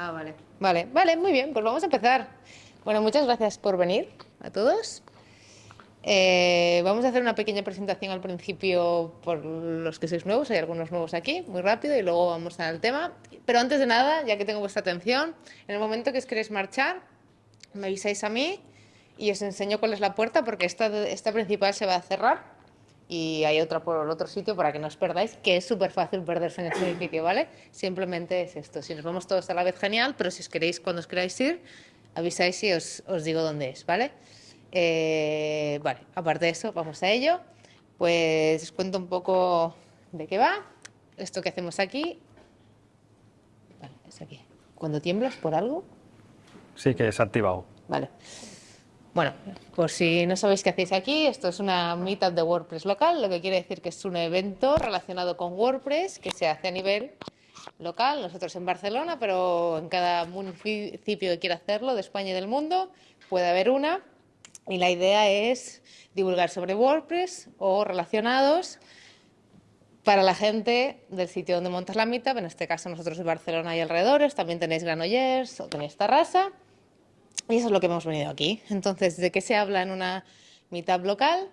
Ah, vale. Vale, vale, muy bien, pues vamos a empezar. Bueno, muchas gracias por venir a todos. Eh, vamos a hacer una pequeña presentación al principio por los que sois nuevos, hay algunos nuevos aquí, muy rápido, y luego vamos al tema. Pero antes de nada, ya que tengo vuestra atención, en el momento que os queréis marchar, me avisáis a mí y os enseño cuál es la puerta, porque esta, esta principal se va a cerrar y hay otra por el otro sitio para que no os perdáis, que es súper fácil perderse en este edificio, ¿vale? Simplemente es esto. Si nos vamos todos a la vez, genial, pero si os queréis, cuando os queráis ir, avisáis y os, os digo dónde es, ¿vale? Eh, vale, aparte de eso, vamos a ello. Pues os cuento un poco de qué va. Esto que hacemos aquí. Vale, es aquí. Cuando tiemblas por algo. Sí, que es activado. Vale. Bueno, por si no sabéis qué hacéis aquí, esto es una meetup de WordPress local, lo que quiere decir que es un evento relacionado con WordPress que se hace a nivel local, nosotros en Barcelona, pero en cada municipio que quiera hacerlo de España y del mundo puede haber una. Y la idea es divulgar sobre WordPress o relacionados para la gente del sitio donde montas la meetup, en este caso nosotros en Barcelona y alrededores, también tenéis Granollers o tenéis Tarrasa. Y eso es lo que hemos venido aquí. Entonces, ¿de qué se habla en una meetup local?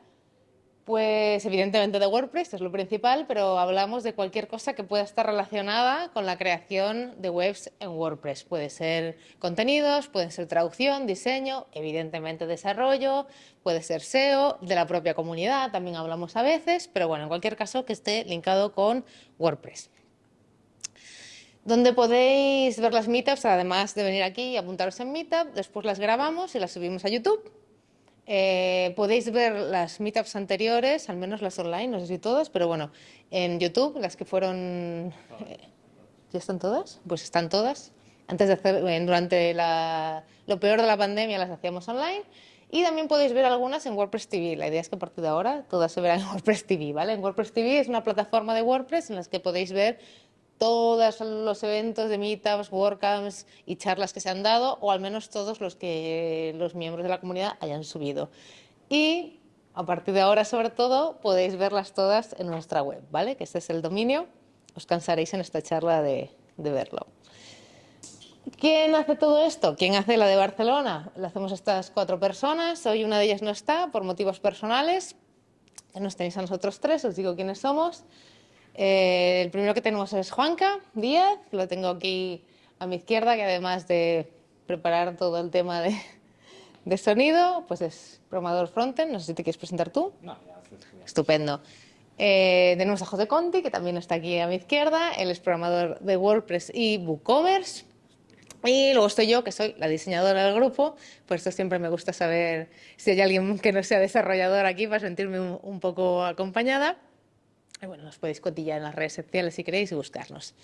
Pues evidentemente de WordPress, es lo principal, pero hablamos de cualquier cosa que pueda estar relacionada con la creación de webs en WordPress. Puede ser contenidos, puede ser traducción, diseño, evidentemente desarrollo, puede ser SEO, de la propia comunidad, también hablamos a veces, pero bueno, en cualquier caso que esté linkado con WordPress donde podéis ver las meetups, además de venir aquí y apuntaros en meetup, después las grabamos y las subimos a YouTube. Eh, podéis ver las meetups anteriores, al menos las online, no sé si todas, pero bueno, en YouTube, las que fueron... Eh, ¿Ya están todas? Pues están todas. Antes de hacer, eh, durante lo peor de la pandemia las hacíamos online. Y también podéis ver algunas en WordPress TV. La idea es que a partir de ahora todas se verán en WordPress TV, ¿vale? En WordPress TV es una plataforma de WordPress en las que podéis ver todos los eventos de meetups, WordCamps y charlas que se han dado, o al menos todos los que los miembros de la comunidad hayan subido. Y a partir de ahora, sobre todo, podéis verlas todas en nuestra web, ¿vale? Que este es el dominio. Os cansaréis en esta charla de, de verlo. ¿Quién hace todo esto? ¿Quién hace la de Barcelona? Lo hacemos estas cuatro personas. Hoy una de ellas no está por motivos personales. Nos tenéis a nosotros tres, os digo quiénes somos. Eh, el primero que tenemos es Juanca Díaz, lo tengo aquí a mi izquierda, que además de preparar todo el tema de, de sonido, pues es programador frontend, no sé si te quieres presentar tú. No, Estupendo. Eh, tenemos a José Conti, que también está aquí a mi izquierda, él es programador de WordPress y WooCommerce. Y luego estoy yo, que soy la diseñadora del grupo, por eso siempre me gusta saber si hay alguien que no sea desarrollador aquí para sentirme un poco acompañada. Y bueno, nos podéis cotillar en las redes sociales si queréis y buscarnos.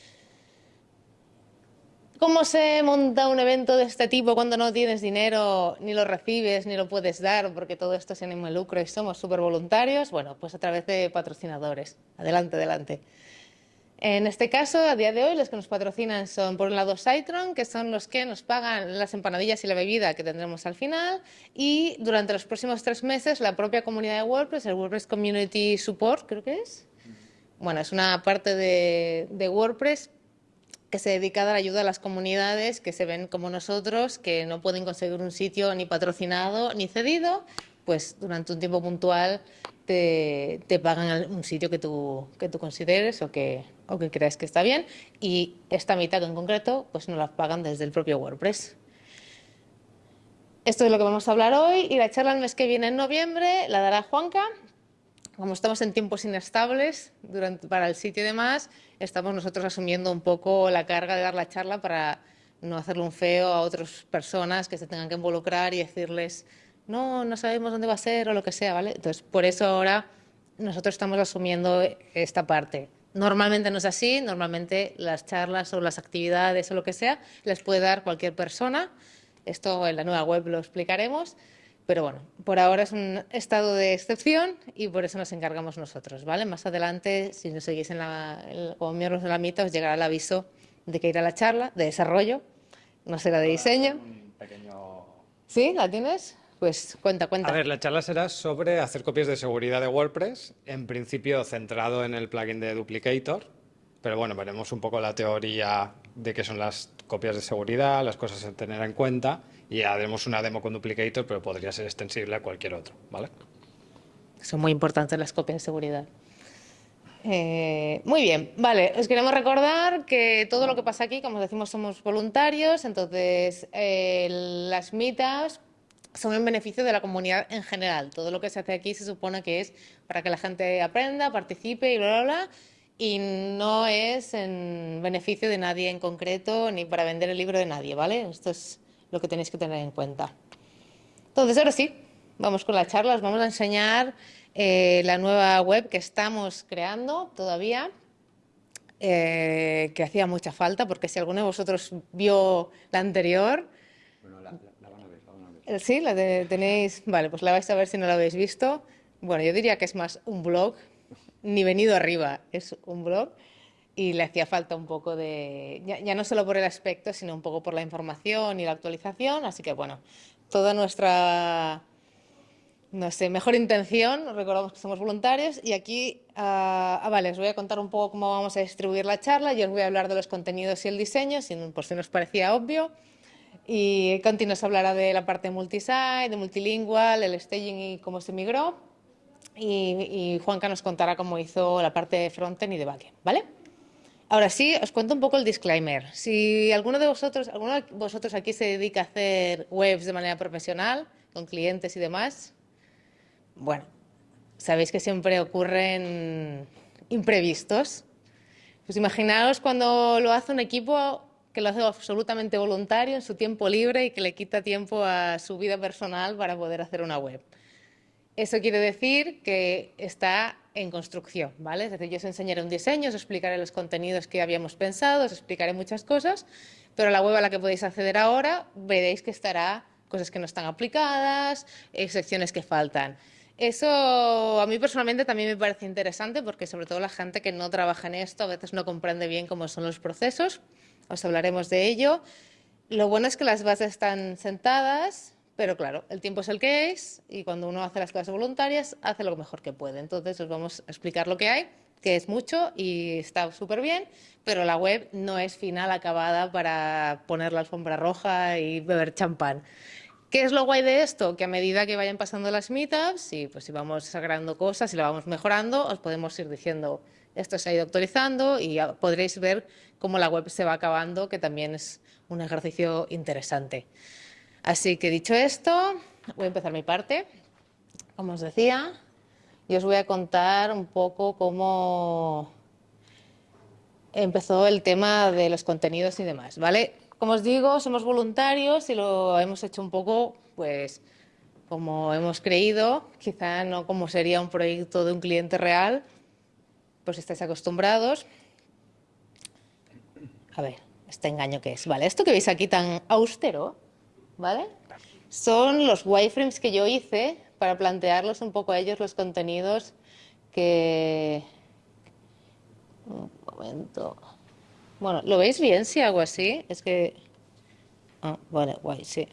¿Cómo se monta un evento de este tipo cuando no tienes dinero, ni lo recibes, ni lo puedes dar, porque todo esto es ánimo de lucro y somos súper voluntarios? Bueno, pues a través de patrocinadores. Adelante, adelante. En este caso, a día de hoy, los que nos patrocinan son, por un lado, Citron, que son los que nos pagan las empanadillas y la bebida que tendremos al final, y durante los próximos tres meses, la propia comunidad de WordPress, el WordPress Community Support, creo que es, bueno, es una parte de, WordPress que se dedica a dar ayuda a las comunidades que se ven como nosotros, que no pueden conseguir un sitio ni patrocinado ni cedido, pues durante un tiempo puntual te, pagan un sitio que tú, que tú consideres o que, o que creas que está bien y esta mitad en concreto pues nos la pagan desde el propio WordPress. Esto es lo que vamos a hablar hoy y la charla el mes que viene en noviembre la dará Juanca, como estamos en tiempos inestables durante, para el sitio y demás, estamos nosotros asumiendo un poco la carga de dar la charla para no hacerle un feo a otras personas que se tengan que involucrar y decirles no, no sabemos dónde va a ser o lo que sea, ¿vale? Entonces, por eso ahora nosotros estamos asumiendo esta parte. Normalmente no es así, normalmente las charlas o las actividades o lo que sea les puede dar cualquier persona. Esto en la nueva web lo explicaremos, pero bueno, por ahora es un estado de excepción y por eso nos encargamos nosotros, ¿vale? Más adelante, si nos seguís en la, como miembros de la mitad, os llegará el aviso de que irá a la charla de desarrollo, no será de diseño. ¿Sí? ¿La tienes? Pues cuenta, cuenta. A ver, la charla será sobre hacer copias de seguridad de WordPress, en principio centrado en el plugin de Duplicator, pero bueno, veremos un poco la teoría de qué son las copias de seguridad, las cosas a tener en cuenta y haremos una demo con Duplicator, pero podría ser extensible a cualquier otro, ¿vale? Son muy importantes las copias de seguridad. Eh, muy bien, vale, os queremos recordar que todo lo que pasa aquí, como decimos, somos voluntarios, entonces eh, las mitas son en beneficio de la comunidad en general. Todo lo que se hace aquí se supone que es para que la gente aprenda, participe y bla, bla, bla, y no es en beneficio de nadie en concreto ni para vender el libro de nadie, ¿vale? Esto es lo que tenéis que tener en cuenta. Entonces, ahora sí, vamos con la charla, os vamos a enseñar eh, la nueva web que estamos creando todavía, eh, que hacía mucha falta, porque si alguno de vosotros vio la anterior... Bueno, la, van a ver, la van a ver. Sí, la tenéis... Vale, pues la vais a ver si no la habéis visto. Bueno, yo diría que es más un blog, ni venido arriba, es un blog y le hacía falta un poco de, ya, ya, no solo por el aspecto, sino un poco por la información y la actualización, así que bueno, toda nuestra no sé, mejor intención, recordamos que somos voluntarios y aquí, ah, ah, vale, os voy a contar un poco cómo vamos a distribuir la charla, yo os voy a hablar de los contenidos y el diseño, por si nos parecía obvio, y Conti nos hablará de la parte multisite, de multilingual, el staging y cómo se migró, y, y Juanca nos contará cómo hizo la parte de frontend y de backend, ¿vale? Ahora sí, os cuento un poco el disclaimer. Si alguno de vosotros, alguno vosotros aquí se dedica a hacer webs de manera profesional, con clientes y demás, bueno, sabéis que siempre ocurren imprevistos. Pues imaginaos cuando lo hace un equipo que lo hace absolutamente voluntario en su tiempo libre y que le quita tiempo a su vida personal para poder hacer una web. Eso quiere decir que está en construcción, ¿vale? Es decir, yo os enseñaré un diseño, os explicaré los contenidos que habíamos pensado, os explicaré muchas cosas, pero la web a la que podéis acceder ahora veréis que estará cosas que no están aplicadas, eh, secciones que faltan. Eso a mí personalmente también me parece interesante porque sobre todo la gente que no trabaja en esto a veces no comprende bien cómo son los procesos. Os hablaremos de ello. Lo bueno es que las bases están sentadas, pero claro, el tiempo es el que es y cuando uno hace las clases voluntarias hace lo mejor que puede. Entonces os vamos a explicar lo que hay, que es mucho y está súper bien, pero la web no es final, acabada para poner la alfombra roja y beber champán. ¿Qué es lo guay de esto? Que a medida que vayan pasando las meetups y pues si vamos sagrando cosas y lo vamos mejorando, os podemos ir diciendo esto se ha ido actualizando y podréis ver cómo la web se va acabando, que también es un ejercicio interesante. Así que dicho esto, voy a empezar mi parte. Como os decía, y os voy a contar un poco cómo empezó el tema de los contenidos y demás, ¿vale? Como os digo, somos voluntarios y lo hemos hecho un poco, pues, como hemos creído, quizá no como sería un proyecto de un cliente real, pues estáis acostumbrados. A ver, este engaño que es. Vale, esto que veis aquí tan austero, ¿vale? Son los wireframes que yo hice para plantearlos un poco a ellos los contenidos que... Un momento... Bueno, ¿lo veis bien si hago así? Es que... Ah, vale, guay, sí.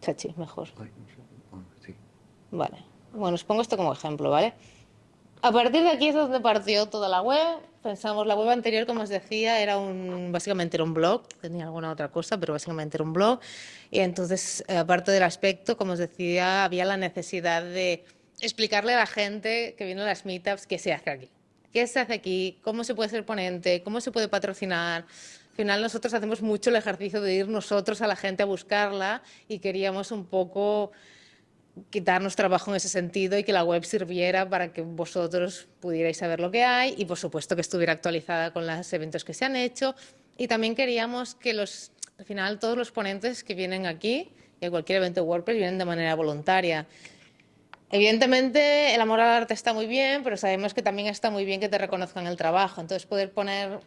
Chachi, mejor. Vale. Bueno, os pongo esto como ejemplo, ¿vale? A partir de aquí es donde partió toda la web. Pensamos, la web anterior, como os decía, era un, básicamente era un blog, tenía alguna otra cosa, pero básicamente era un blog. Y entonces, eh, aparte del aspecto, como os decía, había la necesidad de explicarle a la gente que viene a las meetups qué se hace aquí qué se hace aquí, cómo se puede ser ponente, cómo se puede patrocinar. Al final nosotros hacemos mucho el ejercicio de ir nosotros a la gente a buscarla y queríamos un poco quitarnos trabajo en ese sentido y que la web sirviera para que vosotros pudierais saber lo que hay y por supuesto que estuviera actualizada con los eventos que se han hecho y también queríamos que los, al final todos los ponentes que vienen aquí y a cualquier evento de WordPress vienen de manera voluntaria. Evidentemente, el amor al arte está muy bien, pero sabemos que también está muy bien que te reconozcan el trabajo. Entonces, poder poner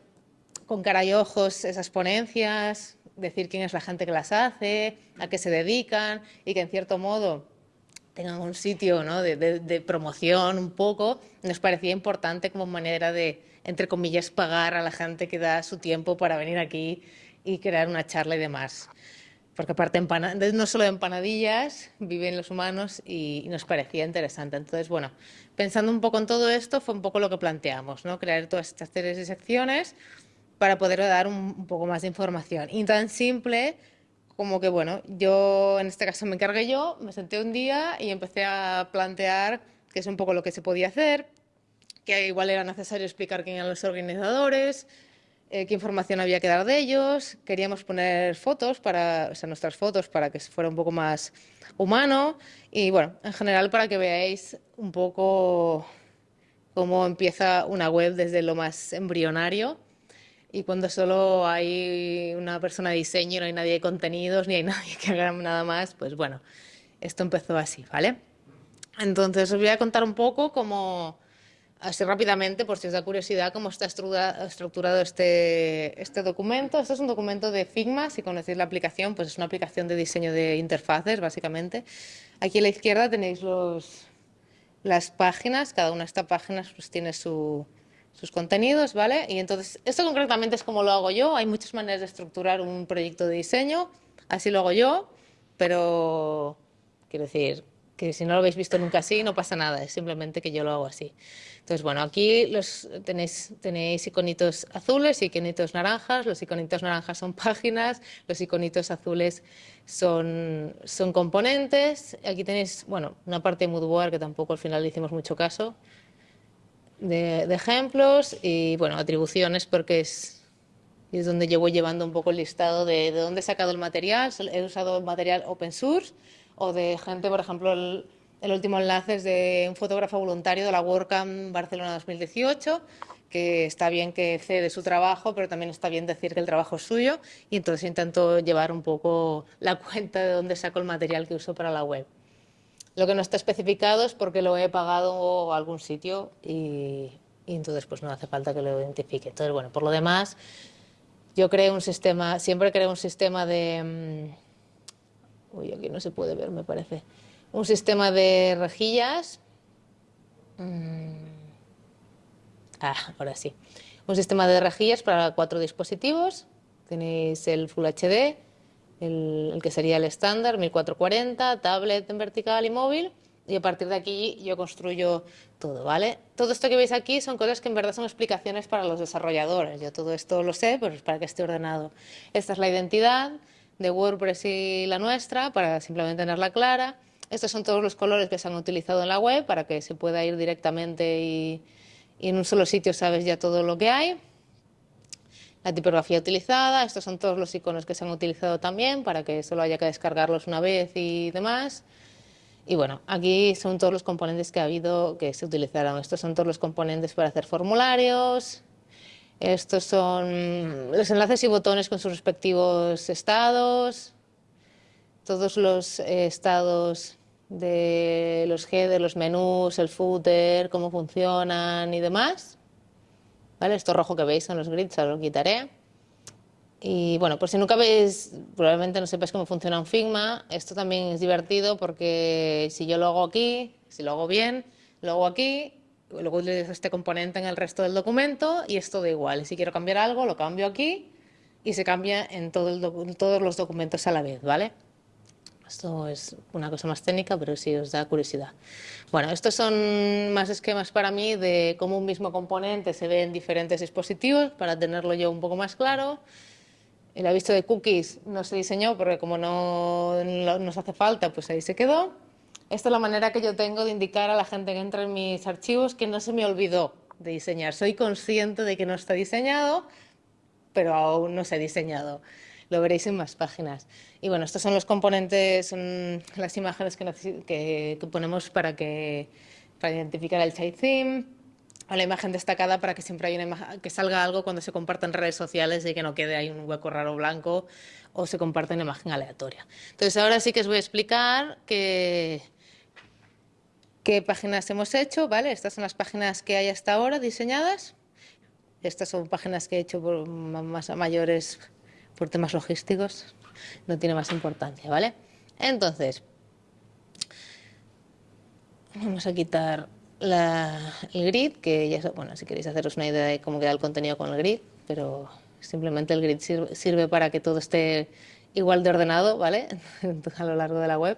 con cara y ojos esas ponencias, decir quién es la gente que las hace, a qué se dedican y que en cierto modo tengan un sitio de, promoción un poco, nos parecía importante como manera de, entre comillas, pagar a la gente que da su tiempo para venir aquí y crear una charla y demás. porque aparte no solo de empanadillas viven los humanos y, nos parecía interesante. Entonces, bueno, pensando un poco en todo esto, fue un poco lo que planteamos, ¿no? crear todas estas series de secciones para poder dar un, poco más de información. Y tan simple como que, bueno, yo en este caso me encargué yo, me senté un día y empecé a plantear que es un poco lo que se podía hacer, que igual era necesario explicar quién eran los organizadores, eh, qué información había que dar de ellos, queríamos poner fotos, para, o sea, nuestras fotos para que fuera un poco más humano. Y bueno, en general para que veáis un poco cómo empieza una web desde lo más embrionario y cuando solo hay una persona de diseño, no hay nadie de contenidos, ni hay nadie que haga nada más, pues bueno, esto empezó así, ¿vale? Entonces os voy a contar un poco cómo así rápidamente, por si os da curiosidad, cómo está estructurado este, este documento. Este es un documento de Figma, si conocéis la aplicación, pues es una aplicación de diseño de interfaces, básicamente. Aquí a la izquierda tenéis los, las páginas, cada una de estas páginas pues, tiene sus contenidos, ¿vale? Y entonces, esto concretamente es como lo hago yo, hay muchas maneras de estructurar un proyecto de diseño, así lo hago yo, pero, quiero decir, que si no lo habéis visto nunca así, no pasa nada, es simplemente que yo lo hago así. Entonces, bueno, aquí los, tenéis, tenéis iconitos azules y iconitos naranjas. Los iconitos naranjas son páginas, los iconitos azules son, son componentes. Aquí tenéis, bueno, una parte de Moodboard que tampoco al final le hicimos mucho caso, de, ejemplos y, bueno, atribuciones porque es, es donde voy llevando un poco el listado de, de dónde he sacado el material. He usado material open source o de gente, por ejemplo, el, último enlace es de un fotógrafo voluntario de la WordCamp Barcelona 2018, que está bien que cede su trabajo, pero también está bien decir que el trabajo es suyo, y entonces intento llevar un poco la cuenta de dónde saco el material que uso para la web. Lo que no está especificado es porque lo he pagado a algún sitio y, y entonces pues no hace falta que lo identifique. Entonces, bueno, por lo demás, yo creo un sistema, siempre creo un sistema de mm, Uy, aquí no se puede ver, me parece. Un sistema de rejillas. Mm. Ah, ahora sí. Un sistema de rejillas para cuatro dispositivos. Tenéis el Full HD, el, que sería el estándar, 1440, tablet en vertical y móvil. Y a partir de aquí yo construyo todo, ¿vale? Todo esto que veis aquí son cosas que en verdad son explicaciones para los desarrolladores. Yo todo esto lo sé, pero es para que esté ordenado. Esta es la identidad, de WordPress y la nuestra para simplemente tenerla clara. Estos son todos los colores que se han utilizado en la web para que se pueda ir directamente y, en un solo sitio sabes ya todo lo que hay. La tipografía utilizada, estos son todos los iconos que se han utilizado también para que solo haya que descargarlos una vez y demás. Y bueno, aquí son todos los componentes que ha habido que se utilizaron. Estos son todos los componentes para hacer formularios, estos son los enlaces y botones con sus respectivos estados, todos los eh, estados de los headers, los menús, el footer, cómo funcionan y demás. ¿Vale? Esto rojo que veis son los grids, ahora lo quitaré. Y bueno, por si nunca veis, probablemente no sepáis cómo funciona un Figma, esto también es divertido porque si yo lo hago aquí, si lo hago bien, lo hago aquí luego utilizo este componente en el resto del documento y es todo igual. Si quiero cambiar algo, lo cambio aquí y se cambia en todos los documentos a la vez, ¿vale? Esto es una cosa más técnica, pero sí os da curiosidad. Bueno, estos son más esquemas para mí de cómo un mismo componente se ve en diferentes dispositivos, para tenerlo yo un poco más claro. El aviso de cookies no se diseñó porque como no nos hace falta, pues ahí se quedó. Esta es la manera que yo tengo de indicar a la gente que entra en mis archivos que no se me olvidó de diseñar. Soy consciente de que no está diseñado, pero aún no se ha diseñado. Lo veréis en más páginas. Y bueno, estos son los componentes, las imágenes que, ponemos para, que, para identificar el child theme, a la imagen destacada para que siempre haya una que salga algo cuando se comparta en redes sociales y que no quede ahí un hueco raro blanco o se comparta una imagen aleatoria. Entonces ahora sí que os voy a explicar que qué páginas hemos hecho, ¿vale? Estas son las páginas que hay hasta ahora diseñadas. Estas son páginas que he hecho por más mayores por temas logísticos, no tiene más importancia, ¿vale? Entonces, vamos a quitar el grid, que ya, bueno, si queréis haceros una idea de cómo queda el contenido con el grid, pero simplemente el grid sirve, para que todo esté igual de ordenado, ¿vale? a lo largo de la web.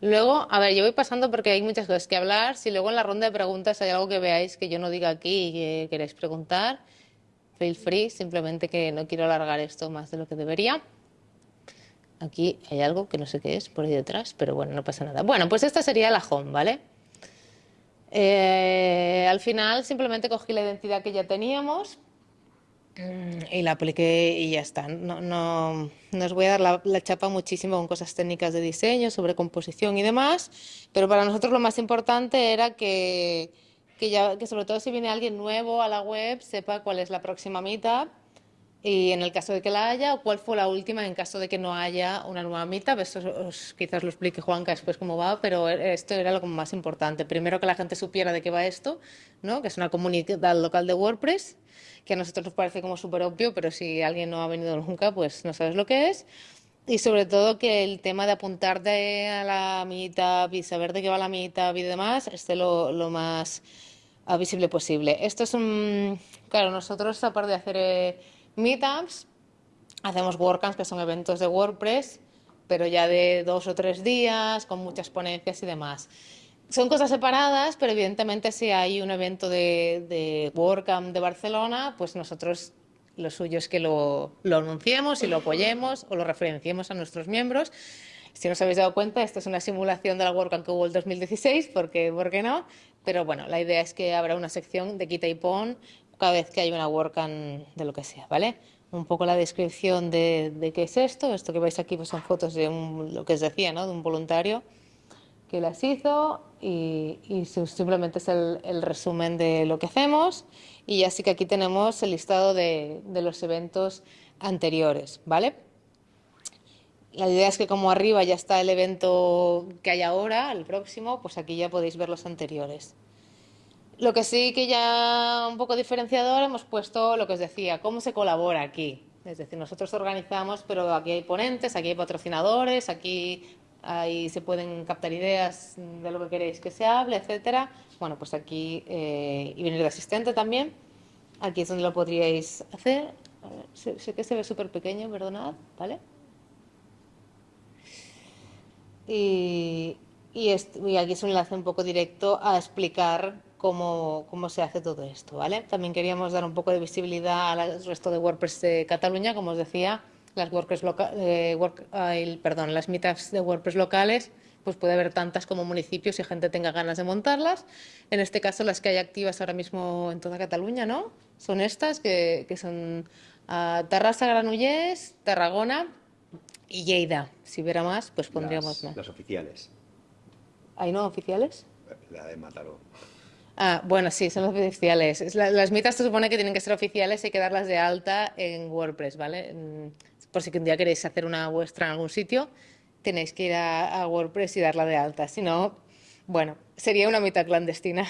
Luego, a ver, yo voy pasando porque hay muchas cosas que hablar. Si luego en la ronda de preguntas hay algo que veáis que yo no diga aquí y que preguntar, feel free, simplemente que no quiero alargar esto más de lo que debería. Aquí hay algo que no sé qué es por ahí detrás, pero bueno, no pasa nada. Bueno, pues esta sería la home, ¿vale? Eh, al final simplemente cogí la identidad que ya teníamos mm, y la apliqué y ya está. No, no, no os voy a dar la, chapa muchísimo con cosas técnicas de diseño, sobre composición y demás, pero para nosotros lo más importante era que, que, sobre todo si viene alguien nuevo a la web sepa cuál es la próxima meetup y en el caso de que la haya, o cuál fue la última en caso de que no haya una nueva meetup. Esto quizás lo explique Juanca después cómo va, pero esto era lo más importante. Primero que la gente supiera de qué va esto, ¿no? que es una comunidad local de WordPress, que a nosotros nos parece como súper obvio, pero si alguien no ha venido nunca, pues no sabes lo que es. Y sobre todo que el tema de apuntarte a la meetup y saber de qué va la meetup y demás esté lo, lo más visible posible. Esto es un... Claro, nosotros aparte de hacer... Eh, meetups, hacemos WordCamps, que son eventos de WordPress, pero ya de dos o tres días, con muchas ponencias y demás. Son cosas separadas, pero evidentemente si hay un evento de, de WordCamp de Barcelona, pues nosotros lo suyo es que lo, lo anunciemos y lo apoyemos o lo referenciemos a nuestros miembros. Si no os habéis dado cuenta, esto es una simulación de la WordCamp que hubo el 2016, porque, ¿por qué no? Pero bueno, la idea es que habrá una sección de quita y pon cada vez que hay una WordCamp de lo que sea, ¿vale? Un poco la descripción de, qué es esto. Esto que veis aquí pues son fotos de lo que os decía, ¿no? De un voluntario que las hizo y, simplemente es el, resumen de lo que hacemos. Y así que aquí tenemos el listado de, de los eventos anteriores, ¿vale? La idea es que como arriba ya está el evento que hay ahora, el próximo, pues aquí ya podéis ver los anteriores. Lo que sí que ya un poco diferenciador hemos puesto lo que os decía, cómo se colabora aquí. Es decir, nosotros organizamos, pero aquí hay ponentes, aquí hay patrocinadores, aquí ahí se pueden captar ideas de lo que queréis que se hable, etcétera. Bueno, pues aquí, eh, y venir de asistente también. Aquí es donde lo podríais hacer. sé, que se ve súper pequeño, perdonad, ¿vale? Y, y, y aquí es un enlace un poco directo a explicar cómo, cómo, se hace todo esto, ¿vale? También queríamos dar un poco de visibilidad al resto de WordPress de Cataluña, como os decía, las WordPress eh, perdón, las meetups de WordPress locales, pues puede haber tantas como municipios y gente tenga ganas de montarlas. En este caso, las que hay activas ahora mismo en toda Cataluña, ¿no? Son estas, que, que son uh, Granollers, Tarragona y Lleida. Si hubiera más, pues pondríamos más. Las oficiales. ¿Hay no oficiales? La de Mataró. Ah, bueno, sí, son oficiales. Las mitas se supone que tienen que ser oficiales y hay que darlas de alta en WordPress, ¿vale? Por si un día queréis hacer una vuestra en algún sitio, tenéis que ir a, WordPress y darla de alta. Si no, bueno, sería una mitad clandestina.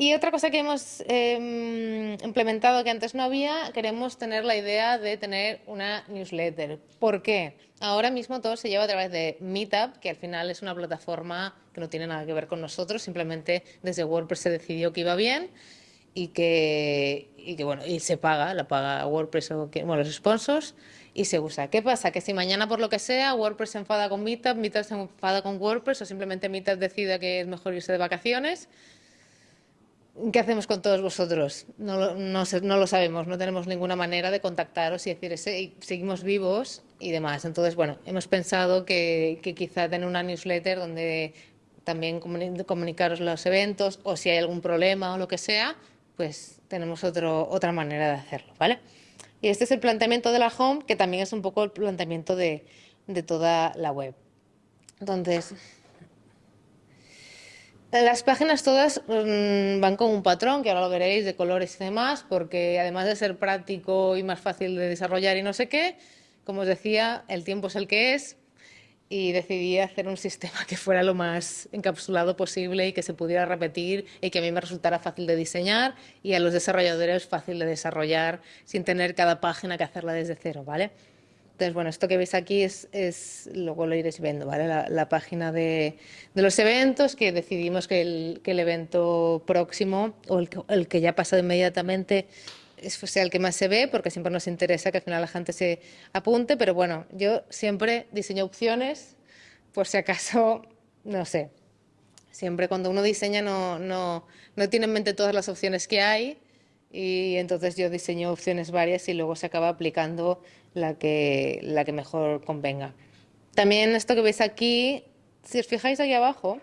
Y otra cosa que hemos em, implementado que antes no había, queremos tener la idea de tener una newsletter. ¿Por qué? Ahora mismo todo se lleva a través de Meetup, que al final es una plataforma que no tiene nada que ver con nosotros, simplemente desde WordPress se decidió que iba bien y que, y que bueno, y se paga, la paga WordPress o bueno, los sponsors y se usa. ¿Qué pasa? Que si mañana por lo que sea WordPress se enfada con Meetup, Meetup se enfada con WordPress o simplemente Meetup decida que es mejor irse de vacaciones, ¿Qué hacemos con todos vosotros? No, lo sabemos, no tenemos ninguna manera de contactaros y decir, seguimos vivos y demás. Entonces, bueno, hemos pensado que, quizá tener una newsletter donde también comunicaros los eventos o si hay algún problema o lo que sea, pues tenemos otro, otra manera de hacerlo, ¿vale? Y este es el planteamiento de la home, que también es un poco el planteamiento de, de toda la web. Entonces, las páginas todas mm, van con un patrón, que ahora lo veréis, de colores y demás, porque además de ser práctico y más fácil de desarrollar y no sé qué, como os decía, el tiempo es el que es y decidí hacer un sistema que fuera lo más encapsulado posible y que se pudiera repetir y que a mí me resultara fácil de diseñar y a los desarrolladores fácil de desarrollar sin tener cada página que hacerla desde cero, ¿vale? Entonces, bueno, esto que veis aquí es, luego lo iréis viendo, ¿vale? La, página de, los eventos, que decidimos que el, evento próximo, o el, que ya ha pasado inmediatamente, sea el que más se ve, porque siempre nos interesa que al final la gente se apunte, pero bueno, yo siempre diseño opciones, por si acaso, no sé, siempre cuando uno diseña no, no, no tiene en mente todas las opciones que hay y entonces yo diseño opciones varias y luego se acaba aplicando la que, la que mejor convenga. También esto que veis aquí, si os fijáis aquí abajo,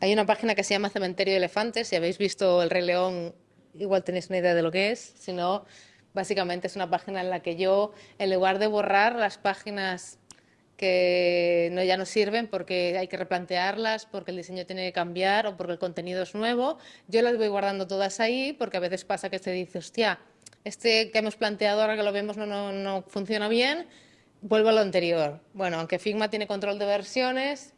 hay una página que se llama Cementerio de Elefantes. Si habéis visto El Rey León, igual tenéis una idea de lo que es. Si no, básicamente es una página en la que yo, en lugar de borrar las páginas que no, ya no sirven porque hay que replantearlas, porque el diseño tiene que cambiar o porque el contenido es nuevo, yo las voy guardando todas ahí porque a veces pasa que se dice, hostia, este que hemos planteado ahora que lo vemos no, no, no funciona bien, vuelvo a lo anterior. Bueno, aunque Figma tiene control de versiones,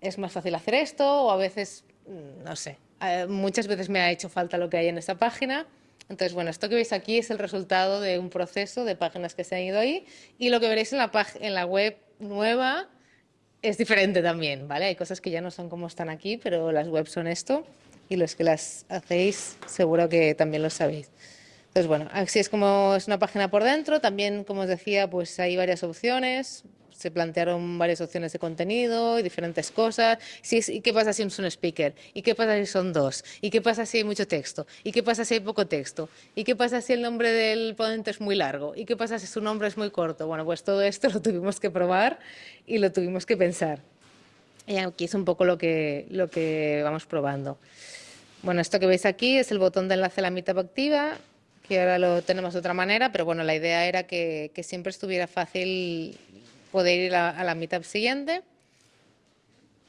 es más fácil hacer esto o a veces, mm, no sé, eh, muchas veces me ha hecho falta lo que hay en esta página. Entonces, bueno, esto que veis aquí es el resultado de un proceso de páginas que se han ido ahí y lo que veréis en la, en la web nueva es diferente también, ¿vale? Hay cosas que ya no son como están aquí, pero las webs son esto y los que las hacéis seguro que también lo sabéis. Entonces, bueno, así es como es una página por dentro. También, como os decía, pues hay varias opciones se plantearon varias opciones de contenido y diferentes cosas. ¿Y qué pasa si es un speaker? ¿Y qué pasa si son dos? ¿Y qué pasa si hay mucho texto? ¿Y qué pasa si hay poco texto? ¿Y qué pasa si el nombre del ponente es muy largo? ¿Y qué pasa si su nombre es muy corto? Bueno, pues todo esto lo tuvimos que probar y lo tuvimos que pensar. Y aquí es un poco lo que, lo que vamos probando. Bueno, esto que veis aquí es el botón de enlace a la Meetup activa, que ahora lo tenemos de otra manera, pero bueno, la idea era que siempre estuviera fácil poder ir a, la meetup siguiente.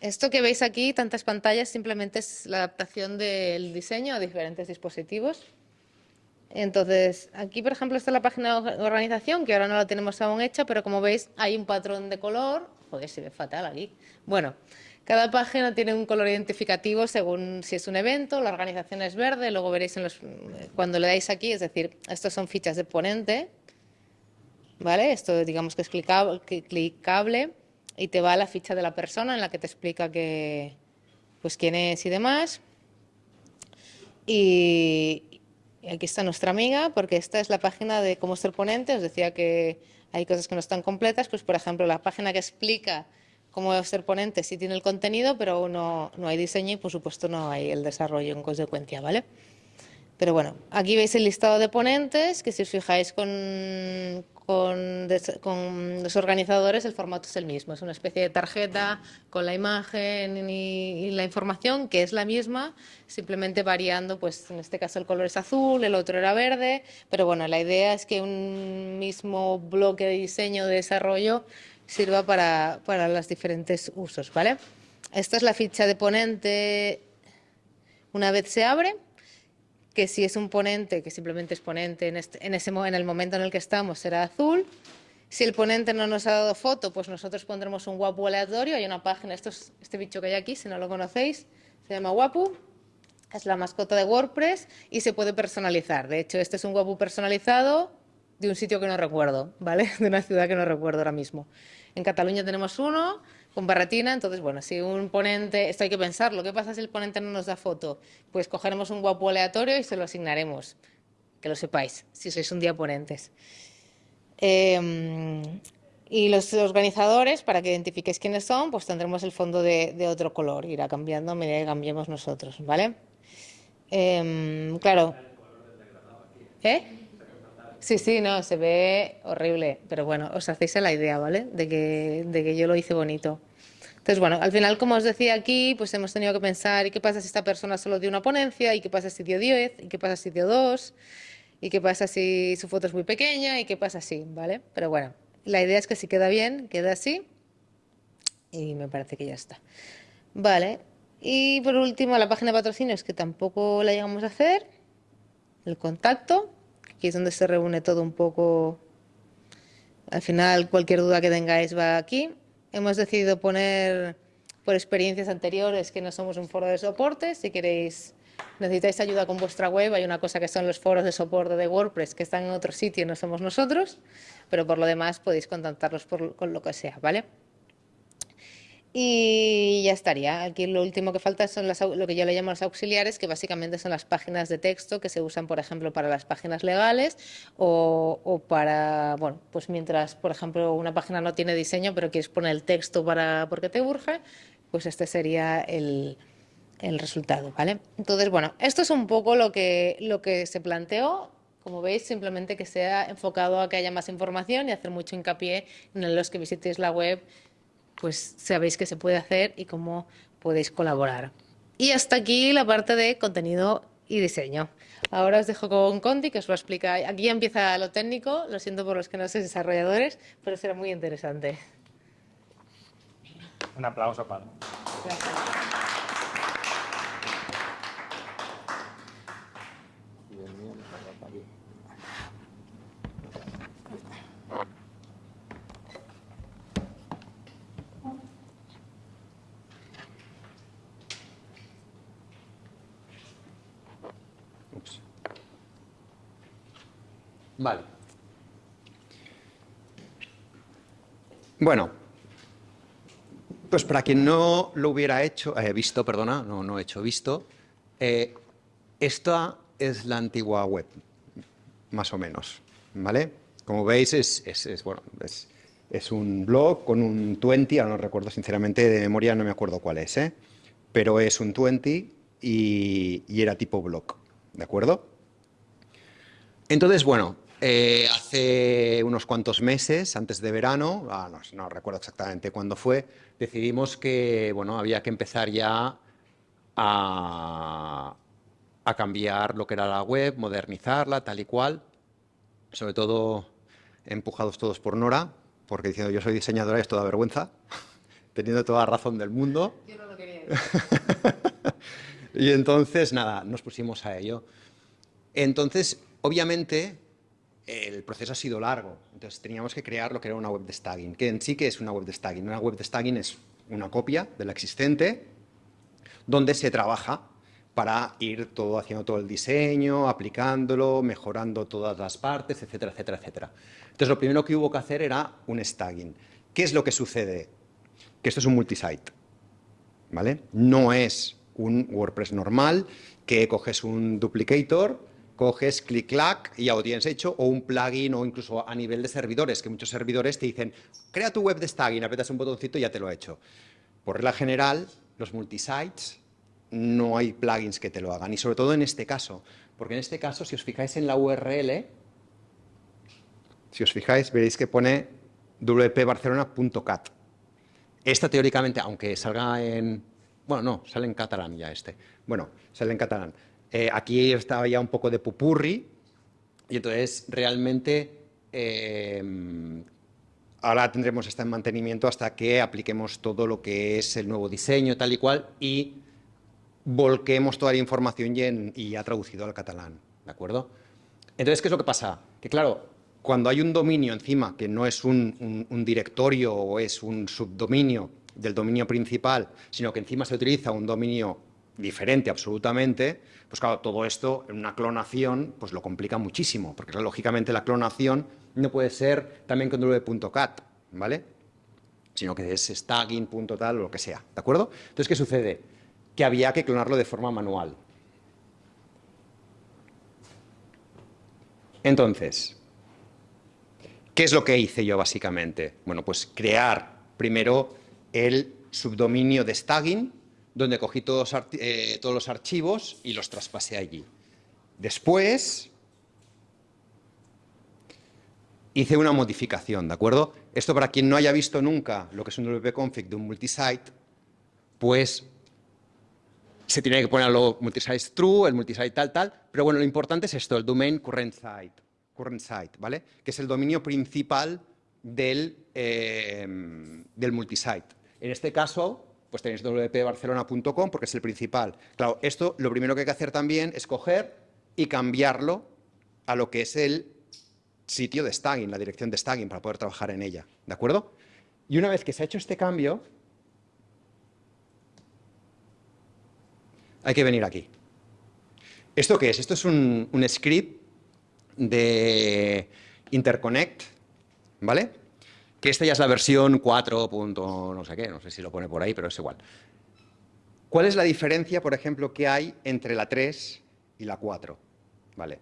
Esto que veis aquí, tantas pantallas, simplemente es la adaptación del diseño a diferentes dispositivos. Entonces, aquí por ejemplo está la página de organización, que ahora no la tenemos aún hecha, pero como veis hay un patrón de color. Joder, se ve fatal aquí. Bueno, cada página tiene un color identificativo según si es un evento, la organización es verde, luego veréis cuando le dais aquí, es decir, estos son fichas de ponente, ¿vale? Esto digamos que es clicable y te va a la ficha de la persona en la que te explica que, pues quién es y demás. Y, aquí está nuestra amiga, porque esta es la página de cómo ser ponente. Os decía que hay cosas que no están completas, pues por ejemplo la página que explica cómo ser ponente sí tiene el contenido, pero no, no hay diseño y por supuesto no hay el desarrollo en consecuencia, ¿vale? Pero bueno, aquí veis el listado de ponentes, que si os fijáis con, con, los organizadores el formato es el mismo, es una especie de tarjeta con la imagen y, la información que es la misma, simplemente variando, pues en este caso el color es azul, el otro era verde, pero bueno, la idea es que un mismo bloque de diseño, de desarrollo, sirva para, para los diferentes usos, ¿vale? Esta es la ficha de ponente una vez se abre, que si es un ponente, que simplemente es ponente en, este, en el momento en el que estamos, será azul. Si el ponente no nos ha dado foto, pues nosotros pondremos un guapu aleatorio. Hay una página, esto es este bicho que hay aquí, si no lo conocéis, se llama guapu. Es la mascota de WordPress y se puede personalizar. De hecho, este es un guapu personalizado de un sitio que no recuerdo, ¿vale? De una ciudad que no recuerdo ahora mismo. En Cataluña tenemos uno, con barretina, entonces, bueno, si un ponente, esto hay que pensarlo, ¿qué pasa si el ponente no nos da foto? Pues cogeremos un guapo aleatorio y se lo asignaremos, que lo sepáis, si sois un día ponentes. Em, y los organizadores, para que identifiquéis quiénes son, pues tendremos el fondo de, otro color, irá cambiando a medida que cambiemos nosotros, ¿vale? Em, claro. ¿Eh? Sí, sí, no, se ve horrible, pero bueno, os hacéis la idea, ¿vale? De que, de que yo lo hice bonito. Entonces, bueno, al final, como os decía aquí, pues hemos tenido que pensar, ¿y qué pasa si esta persona solo dio una ponencia? ¿Y qué pasa si dio 10? ¿Y qué pasa si dio 2? ¿Y qué pasa si su foto es muy pequeña? ¿Y qué pasa si? ¿Vale? Pero bueno, la idea es que si queda bien, queda así. Y me parece que ya está. Vale. Y por último, la página de patrocinios, que tampoco la llegamos a hacer. El contacto. Aquí es donde se reúne todo un poco. Al final, cualquier duda que tengáis va aquí. Hemos decidido poner por experiencias anteriores que no somos un foro de soporte. Si queréis, necesitáis ayuda con vuestra web, hay una cosa que son los foros de soporte de WordPress que están en otro sitio, no somos nosotros, pero por lo demás podéis contactarlos con lo que sea, ¿vale? Y ya estaría. Aquí lo último que falta son las, lo que yo le llamo los auxiliares, que básicamente son las páginas de texto que se usan, por ejemplo, para las páginas legales o, o, para, bueno, pues mientras, por ejemplo, una página no tiene diseño, pero quieres poner el texto para, porque te urge, pues este sería el, el resultado, ¿vale? Entonces, bueno, esto es un poco lo que, lo que se planteó. Como veis, simplemente que sea enfocado a que haya más información y hacer mucho hincapié en los que visitéis la web pues sabéis qué se puede hacer y cómo podéis colaborar. Y hasta aquí la parte de contenido y diseño. Ahora os dejo con Conti, que os lo explica. Aquí empieza lo técnico, lo siento por los que no sois desarrolladores, pero será muy interesante. Un aplauso para. Gracias. Vale. Bueno, pues para quien no lo hubiera hecho, eh, visto, perdona, no, no he hecho, visto, eh, esta es la antigua web, más o menos, ¿vale? Como veis, es, es, bueno, es, un blog con un 20, ahora no recuerdo sinceramente, de memoria no me acuerdo cuál es, ¿eh? pero es un 20 y, y era tipo blog, ¿de acuerdo? Entonces, bueno, eh, hace unos cuantos meses, antes de verano, ah, no, recuerdo exactamente cuándo fue, decidimos que bueno, había que empezar ya a, cambiar lo que era la web, modernizarla, tal y cual, sobre todo empujados todos por Nora, porque diciendo yo soy diseñadora es toda vergüenza, teniendo toda la razón del mundo. Yo no lo quería y entonces, nada, nos pusimos a ello. Entonces, obviamente, el proceso ha sido largo, entonces teníamos que crear lo que era una web de staging, que en sí que es una web de staging. Una web de staging es una copia de la existente, donde se trabaja para ir todo haciendo todo el diseño, aplicándolo, mejorando todas las partes, etcétera, etcétera, etcétera. Entonces lo primero que hubo que hacer era un staging. ¿Qué es lo que sucede? Que esto es un multisite, ¿vale? No es un WordPress normal que coges un duplicator coges click-clack y ya lo tienes hecho, o un plugin o incluso a nivel de servidores, que muchos servidores te dicen, crea tu web de staging, apretas un botoncito y ya te lo ha hecho. Por regla general, los multisites no hay plugins que te lo hagan, y sobre todo en este caso, porque en este caso, si os fijáis en la URL, si os fijáis, veréis que pone wpbarcelona.cat. Esta teóricamente, aunque salga en... Bueno, no, sale en catalán ya este. Bueno, sale en catalán. Eh, aquí estaba ya un poco de pupurri y entonces realmente eh, ahora tendremos esta en mantenimiento hasta que apliquemos todo lo que es el nuevo diseño tal y cual y volquemos toda la información y, ya traducido al catalán, ¿de acuerdo? Entonces, ¿qué es lo que pasa? Que claro, cuando hay un dominio encima que no es un directorio o es un subdominio del dominio principal, sino que encima se utiliza un dominio diferente absolutamente, pues claro, todo esto en una clonación pues lo complica muchísimo, porque lógicamente la clonación no puede ser también con w.cat, ¿vale? Sino que es stagging.tal o lo que sea, ¿de acuerdo? Entonces, ¿qué sucede? Que había que clonarlo de forma manual. Entonces, ¿qué es lo que hice yo básicamente? Bueno, pues crear primero el subdominio de stagging, donde cogí todos, eh, todos los archivos y los traspasé allí. Después hice una modificación, ¿de acuerdo? Esto para quien no haya visto nunca lo que es un wp-config de un multisite, pues se tiene que ponerlo multisite true, el multisite tal, tal, pero bueno, lo importante es esto, el domain current site, current site ¿vale? Que es el dominio principal del, eh, del multisite. En este caso, pues tenéis wpbarcelona.com porque es el principal. Claro, esto lo primero que hay que hacer también es coger y cambiarlo a lo que es el sitio de staging, la dirección de staging, para poder trabajar en ella, ¿de acuerdo? Y una vez que se ha hecho este cambio, hay que venir aquí. ¿Esto qué es? Esto es un script de interconnect, ¿vale? Que esta ya es la versión 4. no sé qué, no sé si lo pone por ahí, pero es igual. ¿Cuál es la diferencia, por ejemplo, que hay entre la 3 y la 4? Vale.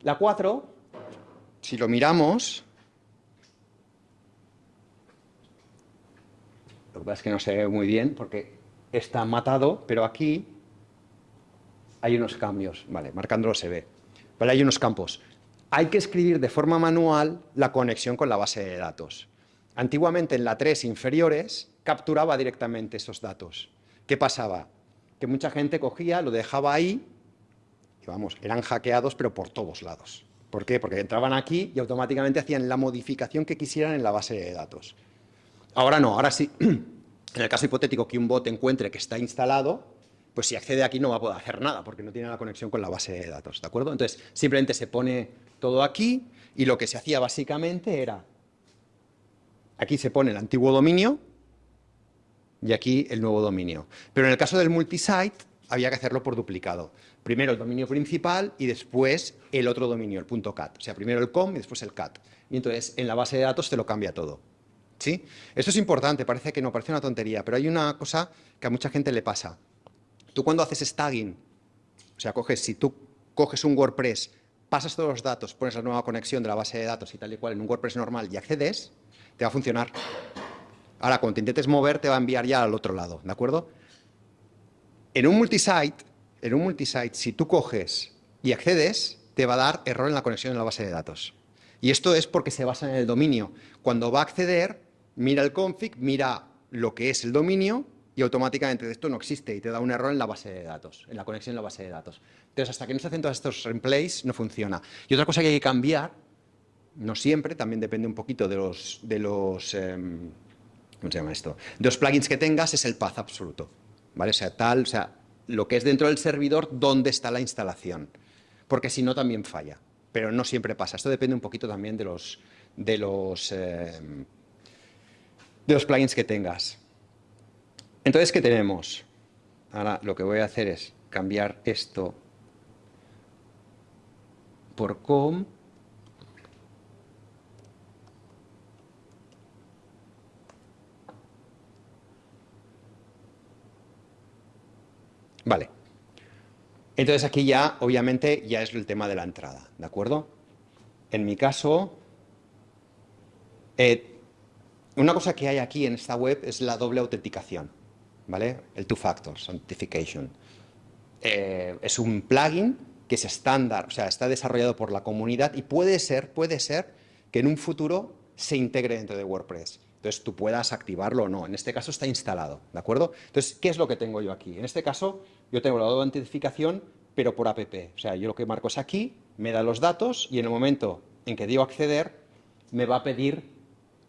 La 4, si lo miramos, lo que pasa es que no se ve muy bien porque está matado, pero aquí hay unos cambios, vale, marcándolo se ve. Vale, hay unos campos. Hay que escribir de forma manual la conexión con la base de datos. Antiguamente en la 3 inferiores capturaba directamente esos datos. ¿Qué pasaba? Que mucha gente cogía, lo dejaba ahí, y vamos, eran hackeados pero por todos lados. ¿Por qué? Porque entraban aquí y automáticamente hacían la modificación que quisieran en la base de datos. Ahora no, ahora sí, en el caso hipotético que un bot encuentre que está instalado, pues si accede aquí no va a poder hacer nada porque no tiene la conexión con la base de datos, ¿de acuerdo? Entonces, simplemente se pone todo aquí y lo que se hacía básicamente era, aquí se pone el antiguo dominio y aquí el nuevo dominio. Pero en el caso del multisite había que hacerlo por duplicado. Primero el dominio principal y después el otro dominio, el punto .cat. O sea, primero el com y después el cat. Y entonces en la base de datos te lo cambia todo. ¿Sí? Esto es importante, parece que no, parece una tontería, pero hay una cosa que a mucha gente le pasa. Tú cuando haces staging, o sea, coges, si tú coges un WordPress, pasas todos los datos, pones la nueva conexión de la base de datos y tal y cual en un WordPress normal y accedes, te va a funcionar. Ahora, cuando te intentes mover, te va a enviar ya al otro lado, ¿de acuerdo? En un multisite, en un multisite, si tú coges y accedes, te va a dar error en la conexión en la base de datos. Y esto es porque se basa en el dominio. Cuando va a acceder, mira el config, mira lo que es el dominio y automáticamente esto no existe y te da un error en la base de datos, en la conexión en la base de datos. Entonces, hasta que no se hacen todos estos replays, no funciona. Y otra cosa que hay que cambiar, no siempre, también depende un poquito de los, de los em, ¿cómo se llama esto? De los plugins que tengas, es el path absoluto. ¿Vale? O sea, tal, o sea, lo que es dentro del servidor, dónde está la instalación. Porque si no, también falla. Pero no siempre pasa. Esto depende un poquito también de los, de los, em, de los plugins que tengas. Entonces, ¿qué tenemos? Ahora lo que voy a hacer es cambiar esto por com. Vale. Entonces aquí ya, obviamente, ya es el tema de la entrada, ¿de acuerdo? En mi caso, eh, una cosa que hay aquí en esta web es la doble autenticación. ¿vale? El two-factor authentication. Eh, es un plugin que es estándar, o sea, está desarrollado por la comunidad y puede ser, puede ser que en un futuro se integre dentro de WordPress. Entonces tú puedas activarlo o no. En este caso está instalado, ¿de acuerdo? Entonces, ¿qué es lo que tengo yo aquí? En este caso, yo tengo la autentificación, pero por app. O sea, yo lo que marco es aquí, me da los datos y en el momento en que digo acceder, me va a pedir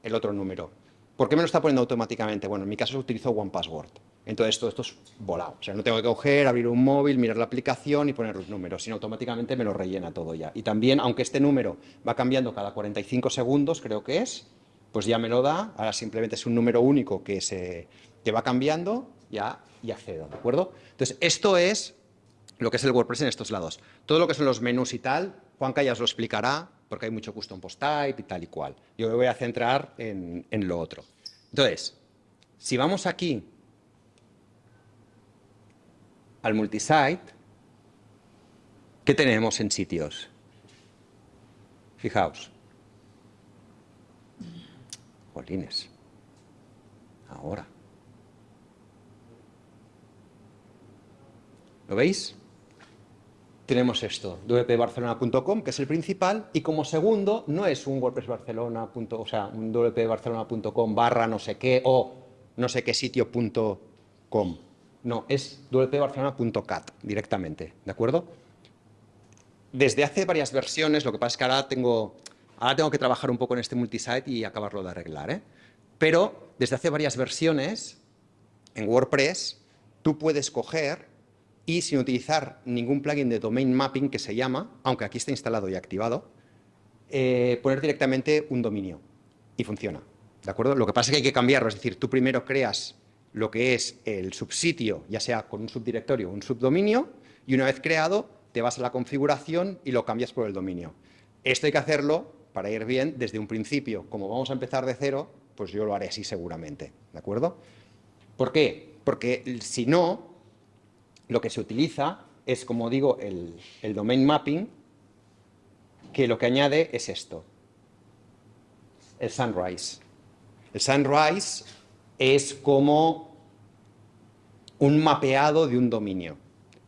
el otro número. ¿Por qué me lo está poniendo automáticamente? Bueno, en mi caso utilizo OnePassword. Entonces todo esto es volado. O sea, no tengo que coger, abrir un móvil, mirar la aplicación y poner los números, sino automáticamente me lo rellena todo ya. Y también, aunque este número va cambiando cada 45 segundos, creo que es, pues ya me lo da. Ahora simplemente es un número único que, se, que va cambiando ya y accedo, ¿de acuerdo? Entonces, esto es lo que es el WordPress en estos lados. Todo lo que son los menús y tal, Juanca ya os lo explicará, porque hay mucho custom post type y tal y cual. Yo me voy a centrar en, en lo otro. Entonces, si vamos aquí al multisite, ¿qué tenemos en sitios? Fijaos. Jolines. Ahora. ¿Lo veis? tenemos esto, wpbarcelona.com, que es el principal, y como segundo no es un WordPress Barcelona, o sea, un wpbarcelona.com barra no sé qué o no sé qué sitio.com. No, es wpbarcelona.cat directamente, ¿de acuerdo? Desde hace varias versiones, lo que pasa es que ahora tengo, ahora tengo que trabajar un poco en este multisite y acabarlo de arreglar, ¿eh? Pero desde hace varias versiones, en WordPress, tú puedes coger y sin utilizar ningún plugin de domain mapping que se llama, aunque aquí está instalado y activado, eh, poner directamente un dominio y funciona. ¿De acuerdo? Lo que pasa es que hay que cambiarlo, es decir, tú primero creas lo que es el subsitio, ya sea con un subdirectorio o un subdominio, y una vez creado, te vas a la configuración y lo cambias por el dominio. Esto hay que hacerlo, para ir bien, desde un principio. Como vamos a empezar de cero, pues yo lo haré así seguramente, ¿de acuerdo? ¿Por qué? Porque si no, lo que se utiliza es, como digo, el, el domain mapping, que lo que añade es esto, el sunrise. El sunrise es como un mapeado de un dominio,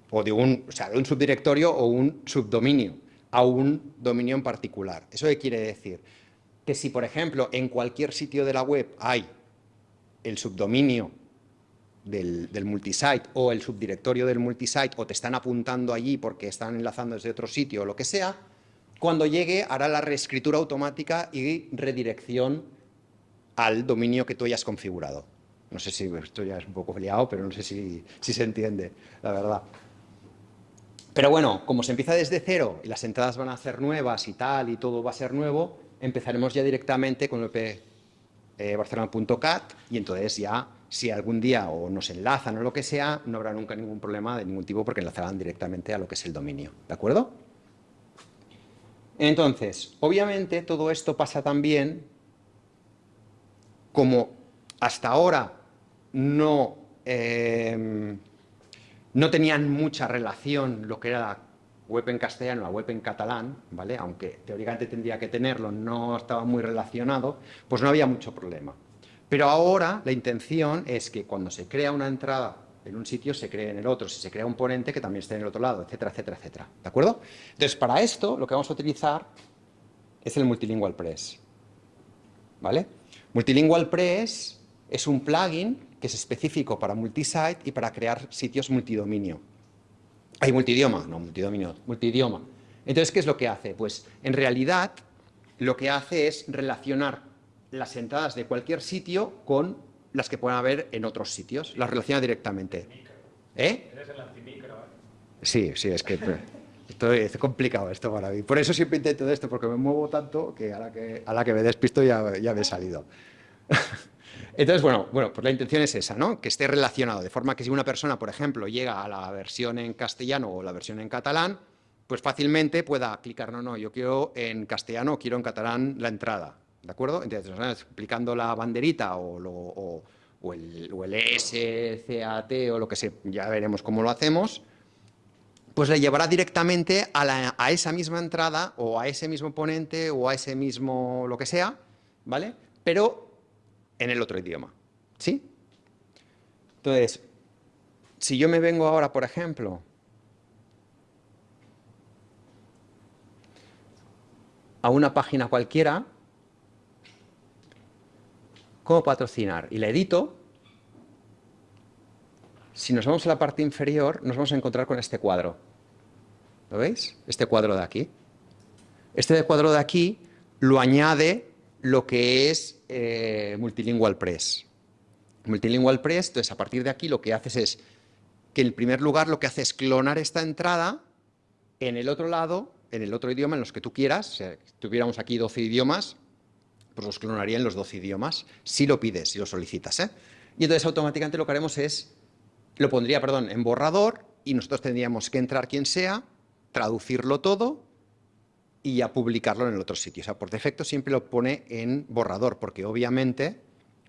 o de un, o sea, de un subdirectorio o un subdominio a un dominio en particular. ¿Eso qué quiere decir? Que si, por ejemplo, en cualquier sitio de la web hay el subdominio del, del, multisite o el subdirectorio del multisite o te están apuntando allí porque están enlazando desde otro sitio o lo que sea, cuando llegue hará la reescritura automática y redirección al dominio que tú hayas configurado. No sé si esto ya es un poco liado, pero no sé si, se entiende, la verdad. Pero bueno, como se empieza desde cero y las entradas van a ser nuevas y tal, y todo va a ser nuevo, empezaremos ya directamente con el eh, barcelona.cat y entonces ya, si algún día o nos enlazan o lo que sea, no habrá nunca ningún problema de ningún tipo porque enlazarán directamente a lo que es el dominio, ¿de acuerdo? Entonces, obviamente todo esto pasa también como hasta ahora no, eh, no tenían mucha relación lo que era la web en castellano, la web en catalán, ¿vale? aunque teóricamente tendría que tenerlo, no estaba muy relacionado, pues no había mucho problema. Pero ahora la intención es que cuando se crea una entrada en un sitio, se cree en el otro, si se crea un ponente, que también esté en el otro lado, etcétera, etcétera, etcétera. ¿De acuerdo? Entonces, para esto, lo que vamos a utilizar es el Multilingual Press. ¿Vale? Multilingual Press es un plugin que es específico para multisite y para crear sitios multidominio. Hay multidioma, no multidominio, multidioma. Entonces, ¿qué es lo que hace? Pues, en realidad, lo que hace es relacionar las entradas de cualquier sitio con las que pueden haber en otros sitios. Las relaciona directamente. ¿Eh? Eres el antimicro, ¿eh? Sí, sí, es que... Esto es complicado esto para mí. Por eso siempre intento esto, porque me muevo tanto que a la que, a la que me despisto ya, ya me he salido. Entonces, bueno, bueno, pues la intención es esa, ¿no? Que esté relacionado, de forma que si una persona, por ejemplo, llega a la versión en castellano o la versión en catalán, pues fácilmente pueda clicar, no, no, yo quiero en castellano o quiero en catalán la entrada, ¿de acuerdo? Entonces, explicando la banderita o, lo, o, o, el, o el SCAT o lo que sea, ya veremos cómo lo hacemos, pues le llevará directamente a, esa misma entrada o a ese mismo ponente o a ese mismo lo que sea, ¿vale? Pero en el otro idioma, ¿sí? Entonces, si yo me vengo ahora, por ejemplo, a una página cualquiera, ¿cómo patrocinar? Y la edito, si nos vamos a la parte inferior, nos vamos a encontrar con este cuadro. ¿Lo veis? Este cuadro de aquí. Este cuadro de aquí lo añade lo que es eh, Multilingual Press. Multilingual Press, entonces a partir de aquí lo que haces es que en primer lugar lo que hace es clonar esta entrada en el otro lado, en el otro idioma, en los que tú quieras, si tuviéramos aquí 12 idiomas, pues los clonaría en los 12 idiomas, si lo pides, si lo solicitas. ¿eh? Y entonces automáticamente lo que haremos es, lo pondría, perdón, en borrador y nosotros tendríamos que entrar quien sea, traducirlo todo y a publicarlo en el otro sitio. O sea, por defecto siempre lo pone en borrador, porque obviamente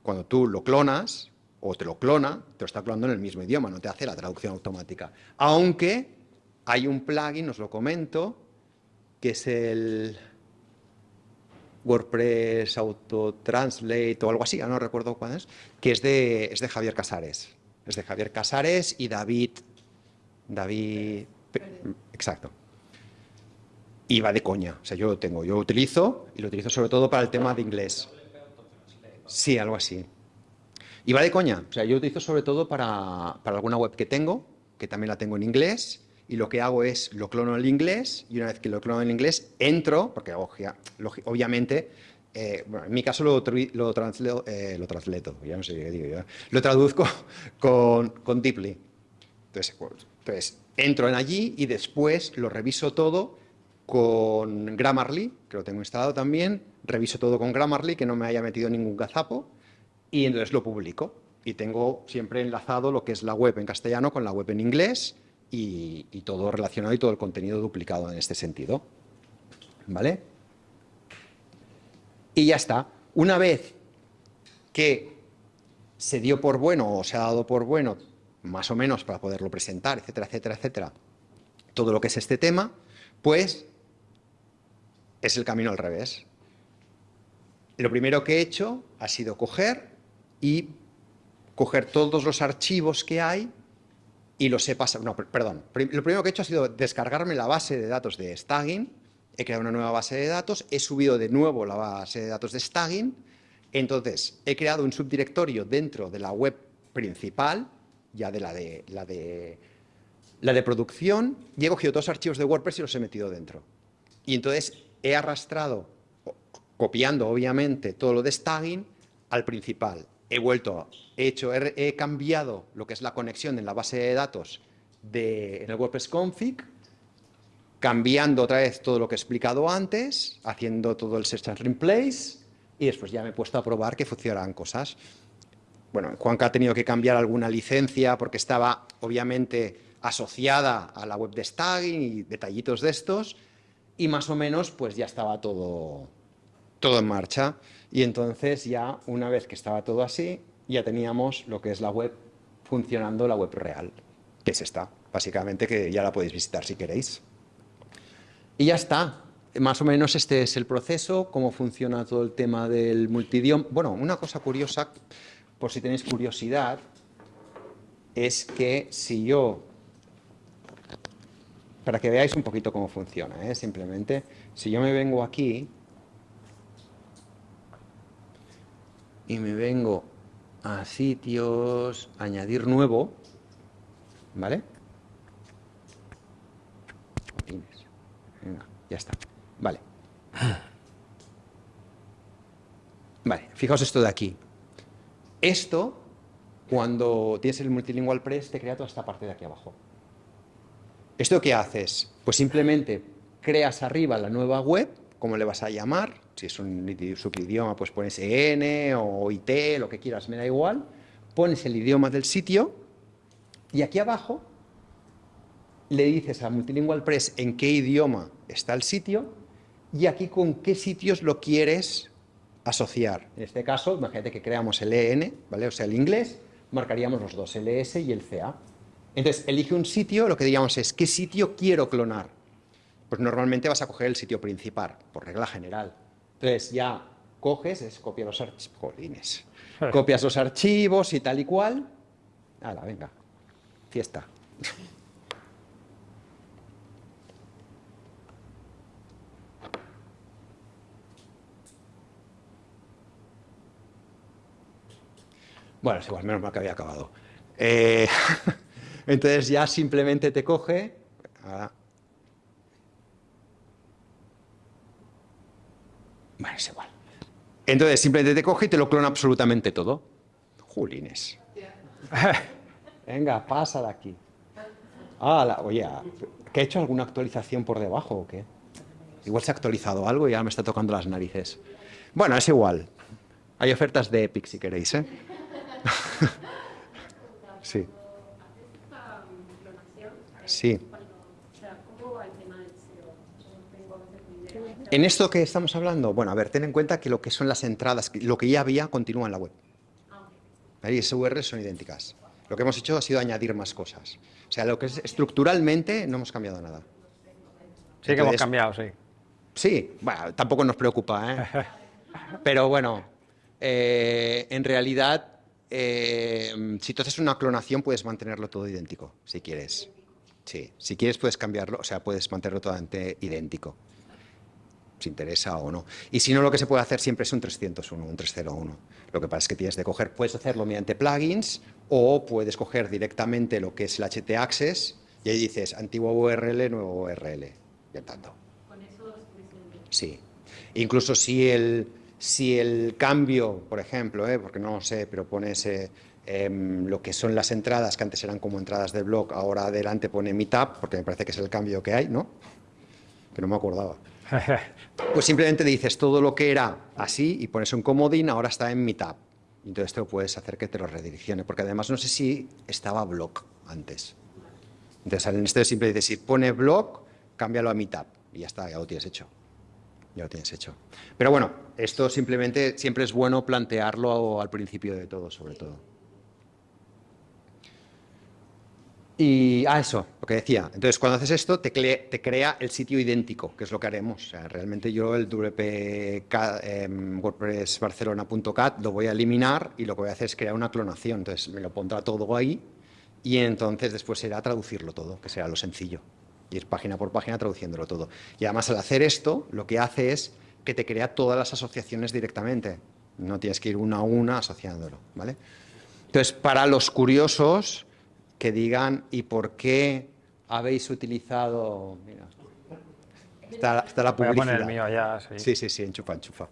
cuando tú lo clonas o te lo clona, te lo está clonando en el mismo idioma, no te hace la traducción automática. Aunque hay un plugin, os lo comento, que es el WordPress Auto Translate o algo así, no recuerdo cuál es, que es de, es de Javier Casares. Es de Javier Casares y David... David... Exacto y va de coña. O sea, yo lo tengo, yo lo utilizo y lo utilizo sobre todo para el tema de inglés. Sí, algo así. Y va de coña. O sea, yo lo utilizo sobre todo para, para alguna web que tengo, que también la tengo en inglés, y lo que hago es lo clono en inglés, y una vez que lo clono en inglés, entro, porque obviamente, eh, bueno, en mi caso lo, lo, eh, lo transleto, ya no sé qué digo yo, lo traduzco con, con Deeply. Entonces, entonces, entro en allí y después lo reviso todo con Grammarly, que lo tengo instalado también, reviso todo con Grammarly, que no me haya metido ningún gazapo, y entonces lo publico. Y tengo siempre enlazado lo que es la web en castellano con la web en inglés y, y todo relacionado y todo el contenido duplicado en este sentido. ¿Vale? Y ya está. Una vez que se dio por bueno o se ha dado por bueno, más o menos para poderlo presentar, etcétera, etcétera, etcétera, todo lo que es este tema, pues es el camino al revés. Lo primero que he hecho ha sido coger y coger todos los archivos que hay y los he pasado, no, perdón, lo primero que he hecho ha sido descargarme la base de datos de Stagin, he creado una nueva base de datos, he subido de nuevo la base de datos de Stagin, entonces he creado un subdirectorio dentro de la web principal, ya de la de, la de, la de producción, y he cogido los archivos de WordPress y los he metido dentro. Y entonces he arrastrado, copiando obviamente todo lo de Stagin, al principal he vuelto, he hecho, he, cambiado lo que es la conexión en la base de datos de, en el WordPress config, cambiando otra vez todo lo que he explicado antes, haciendo todo el search and replace, y después ya me he puesto a probar que funcionaran cosas. Bueno, Juanca ha tenido que cambiar alguna licencia porque estaba obviamente asociada a la web de Staging y detallitos de estos, y más o menos pues ya estaba todo, todo en marcha. Y entonces ya, una vez que estaba todo así, ya teníamos lo que es la web funcionando, la web real, que es esta, básicamente, que ya la podéis visitar si queréis. Y ya está. Más o menos este es el proceso, cómo funciona todo el tema del multidioma. Bueno, una cosa curiosa, por si tenéis curiosidad, es que si yo, para que veáis un poquito cómo funciona, ¿eh? simplemente, si yo me vengo aquí y me vengo a sitios, añadir nuevo, ¿vale? Venga, ya está. Vale. Vale, fijaos esto de aquí. Esto, cuando tienes el Multilingual Press, te crea toda esta parte de aquí abajo. ¿Esto qué haces? Pues simplemente creas arriba la nueva web, como le vas a llamar, si es un subidioma, pues pones EN o IT, lo que quieras, me da igual. Pones el idioma del sitio y aquí abajo le dices a Multilingual Press en qué idioma está el sitio y aquí con qué sitios lo quieres asociar. En este caso, imagínate que creamos el EN, ¿vale? o sea, el inglés, marcaríamos los dos, el ES y el CA. Entonces, elige un sitio, lo que diríamos es, ¿qué sitio quiero clonar? Pues normalmente vas a coger el sitio principal, por regla general. Entonces ya coges, es copia los archivos, copias los archivos y tal y cual. Hala, venga, fiesta. Bueno, es igual, menos mal que había acabado. Eh, entonces ya simplemente te coge, Bueno, es igual. Entonces simplemente te coge y te lo clona absolutamente todo. Julines. Venga, pasa de aquí. Ah, oye, ¿que he hecho alguna actualización por debajo o qué? Igual se ha actualizado algo y ya me está tocando las narices. Bueno, es igual. Hay ofertas de Epic si queréis, ¿eh? sí. Sí. En esto que estamos hablando, bueno, a ver, ten en cuenta que lo que son las entradas, lo que ya había, continúa en la web. Ahí esas son idénticas. Lo que hemos hecho ha sido añadir más cosas. O sea, lo que es estructuralmente no hemos cambiado nada. Sí que hemos cambiado, sí. Sí, bueno, tampoco nos preocupa, ¿eh? Pero bueno, eh, en realidad, eh, si tú haces una clonación, puedes mantenerlo todo idéntico, si quieres. Sí, si quieres puedes cambiarlo, o sea, puedes mantenerlo totalmente idéntico si interesa o no. Y si no, lo que se puede hacer siempre es un 301, un 301. Lo que pasa es que tienes de coger, puedes hacerlo mediante plugins o puedes coger directamente lo que es el HT Access y ahí dices antiguo URL, nuevo URL. Y tanto. ¿Con eso Sí. Incluso si el, si el cambio, por ejemplo, ¿eh? porque no lo sé, pero pones eh, em, lo que son las entradas, que antes eran como entradas del blog, ahora adelante pone Meetup, porque me parece que es el cambio que hay, ¿no? Que no me acordaba. Pues simplemente dices todo lo que era así y pones un comodín, ahora está en Meetup. Entonces te lo puedes hacer que te lo redireccione, porque además no sé si estaba blog antes. Entonces en este simple dices, si pone blog, cámbialo a Meetup y ya está, ya lo tienes hecho. Ya lo tienes hecho. Pero bueno, esto simplemente siempre es bueno plantearlo al principio de todo, sobre todo. Y, ah, eso, lo que decía. Entonces, cuando haces esto, te, crea el sitio idéntico, que es lo que haremos. Realmente yo el WP em, WordPress Barcelona.cat lo voy a eliminar y lo que voy a hacer es crear una clonación. Entonces, me lo pondrá todo ahí y entonces después será traducirlo todo, que será lo sencillo. Ir página por página traduciéndolo todo. Y además, al hacer esto, lo que hace es que te crea todas las asociaciones directamente. No tienes que ir una a una asociándolo, ¿vale? Entonces, para los curiosos que digan ¿y por qué habéis utilizado...? Mira, está, la publicidad. Voy a poner el mío allá, sí. Sí, sí, sí, enchufa, enchufa.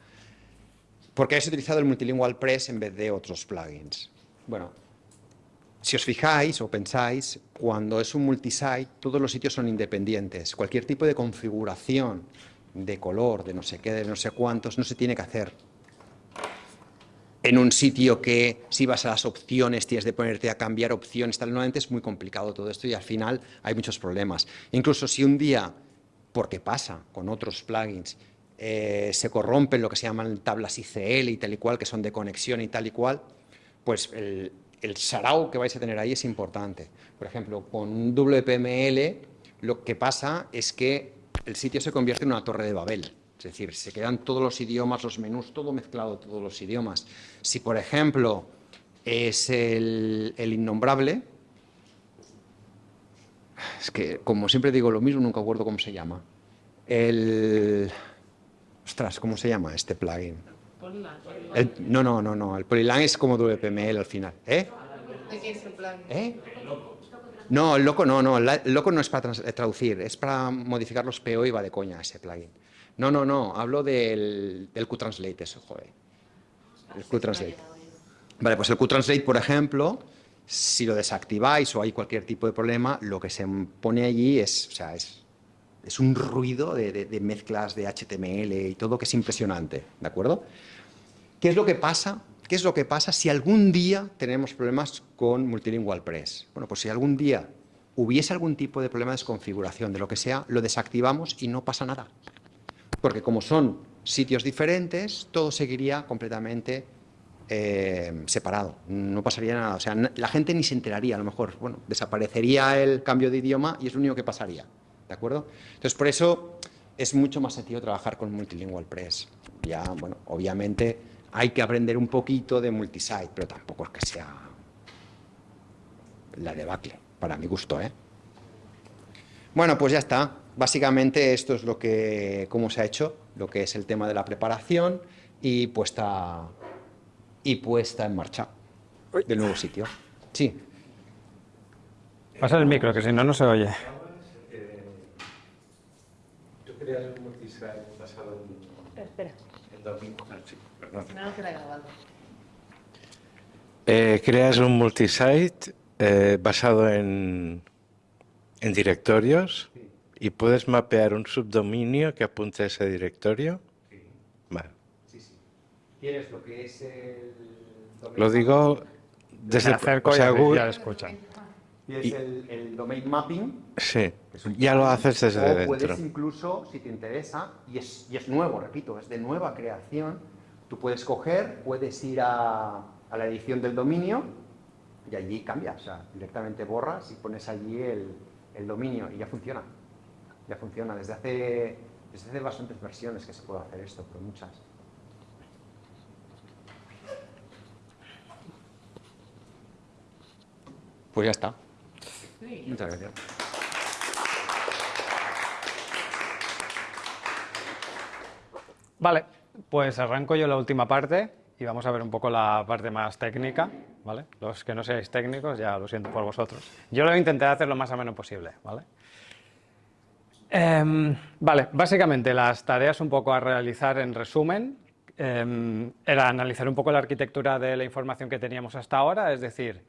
¿Por qué habéis utilizado el Multilingual Press en vez de otros plugins? Bueno, si os fijáis o pensáis, cuando es un multisite, todos los sitios son independientes. Cualquier tipo de configuración de color, de no sé qué, de no sé cuántos, no se tiene que hacer en un sitio que si vas a las opciones tienes de ponerte a cambiar opciones, tal, normalmente es muy complicado todo esto y al final hay muchos problemas. Incluso si un día, porque pasa con otros plugins, eh, se corrompen lo que se llaman tablas ICL y tal y cual, que son de conexión y tal y cual, pues el, el sarao que vais a tener ahí es importante. Por ejemplo, con un WPML lo que pasa es que el sitio se convierte en una torre de Babel. Es decir, se quedan todos los idiomas, los menús, todo mezclado, todos los idiomas. Si, por ejemplo, es el, innombrable, es que, como siempre digo lo mismo, nunca acuerdo cómo se llama. El... Ostras, ¿cómo se llama este plugin? No, no, no, no. El Polylang es como WPML al final. ¿Eh? ¿De qué es el plugin? ¿Eh? No, el loco no, no. El loco no es para traducir, es para modificar los PO y va de coña ese plugin. No, no, no, hablo del, del QTranslate, eso, joder. El QTranslate. Vale, pues el QTranslate, por ejemplo, si lo desactiváis o hay cualquier tipo de problema, lo que se pone allí es, o sea, es, es un ruido de, mezclas de HTML y todo que es impresionante, ¿de acuerdo? ¿Qué es lo que pasa? ¿Qué es lo que pasa si algún día tenemos problemas con Multilingual Press? Bueno, pues si algún día hubiese algún tipo de problema de desconfiguración, de lo que sea, lo desactivamos y no pasa nada porque como son sitios diferentes, todo seguiría completamente eh, separado, no pasaría nada, o sea, la gente ni se enteraría, a lo mejor, bueno, desaparecería el cambio de idioma y es lo único que pasaría, ¿de acuerdo? Entonces, por eso es mucho más sencillo trabajar con Multilingual Press. Ya, bueno, obviamente hay que aprender un poquito de multisite, pero tampoco es que sea la debacle, para mi gusto, ¿eh? Bueno, pues ya está. Básicamente esto es lo que, cómo se ha hecho, lo que es el tema de la preparación y puesta, y puesta en marcha del nuevo sitio. Sí. Pasa el micro, que si no, no se oye. ¿Tú creas un multisite basado en, Espera. Ah, sí, perdón. No, que la he grabado. Eh, creas un multisite eh, basado en, en directorios ¿Y puedes mapear un subdominio que apunte a ese directorio? Sí. Vale. Sí, sí. ¿Quieres lo que es el domain Lo digo desde... el acerco o sea, Google, ya lo escuchan. Y es el, el, domain mapping. Sí, ya lo haces desde o dentro. puedes incluso, si te interesa, y es, y es nuevo, repito, es de nueva creación, tú puedes coger, puedes ir a, a la edición del dominio y allí cambias, o sea, directamente borras y pones allí el, el dominio y ya funciona ya funciona. Desde hace, desde hace bastantes versiones que se puede hacer esto, pero muchas. Pues ya está. Muchas gracias. Vale, pues arranco yo la última parte y vamos a ver un poco la parte más técnica, ¿vale? Los que no seáis técnicos, ya lo siento por vosotros. Yo lo intenté hacer lo más ameno posible, ¿vale? Em, vale, básicamente las tareas un poco a realizar en resumen em, era analizar un poco la arquitectura de la información que teníamos hasta ahora, es decir,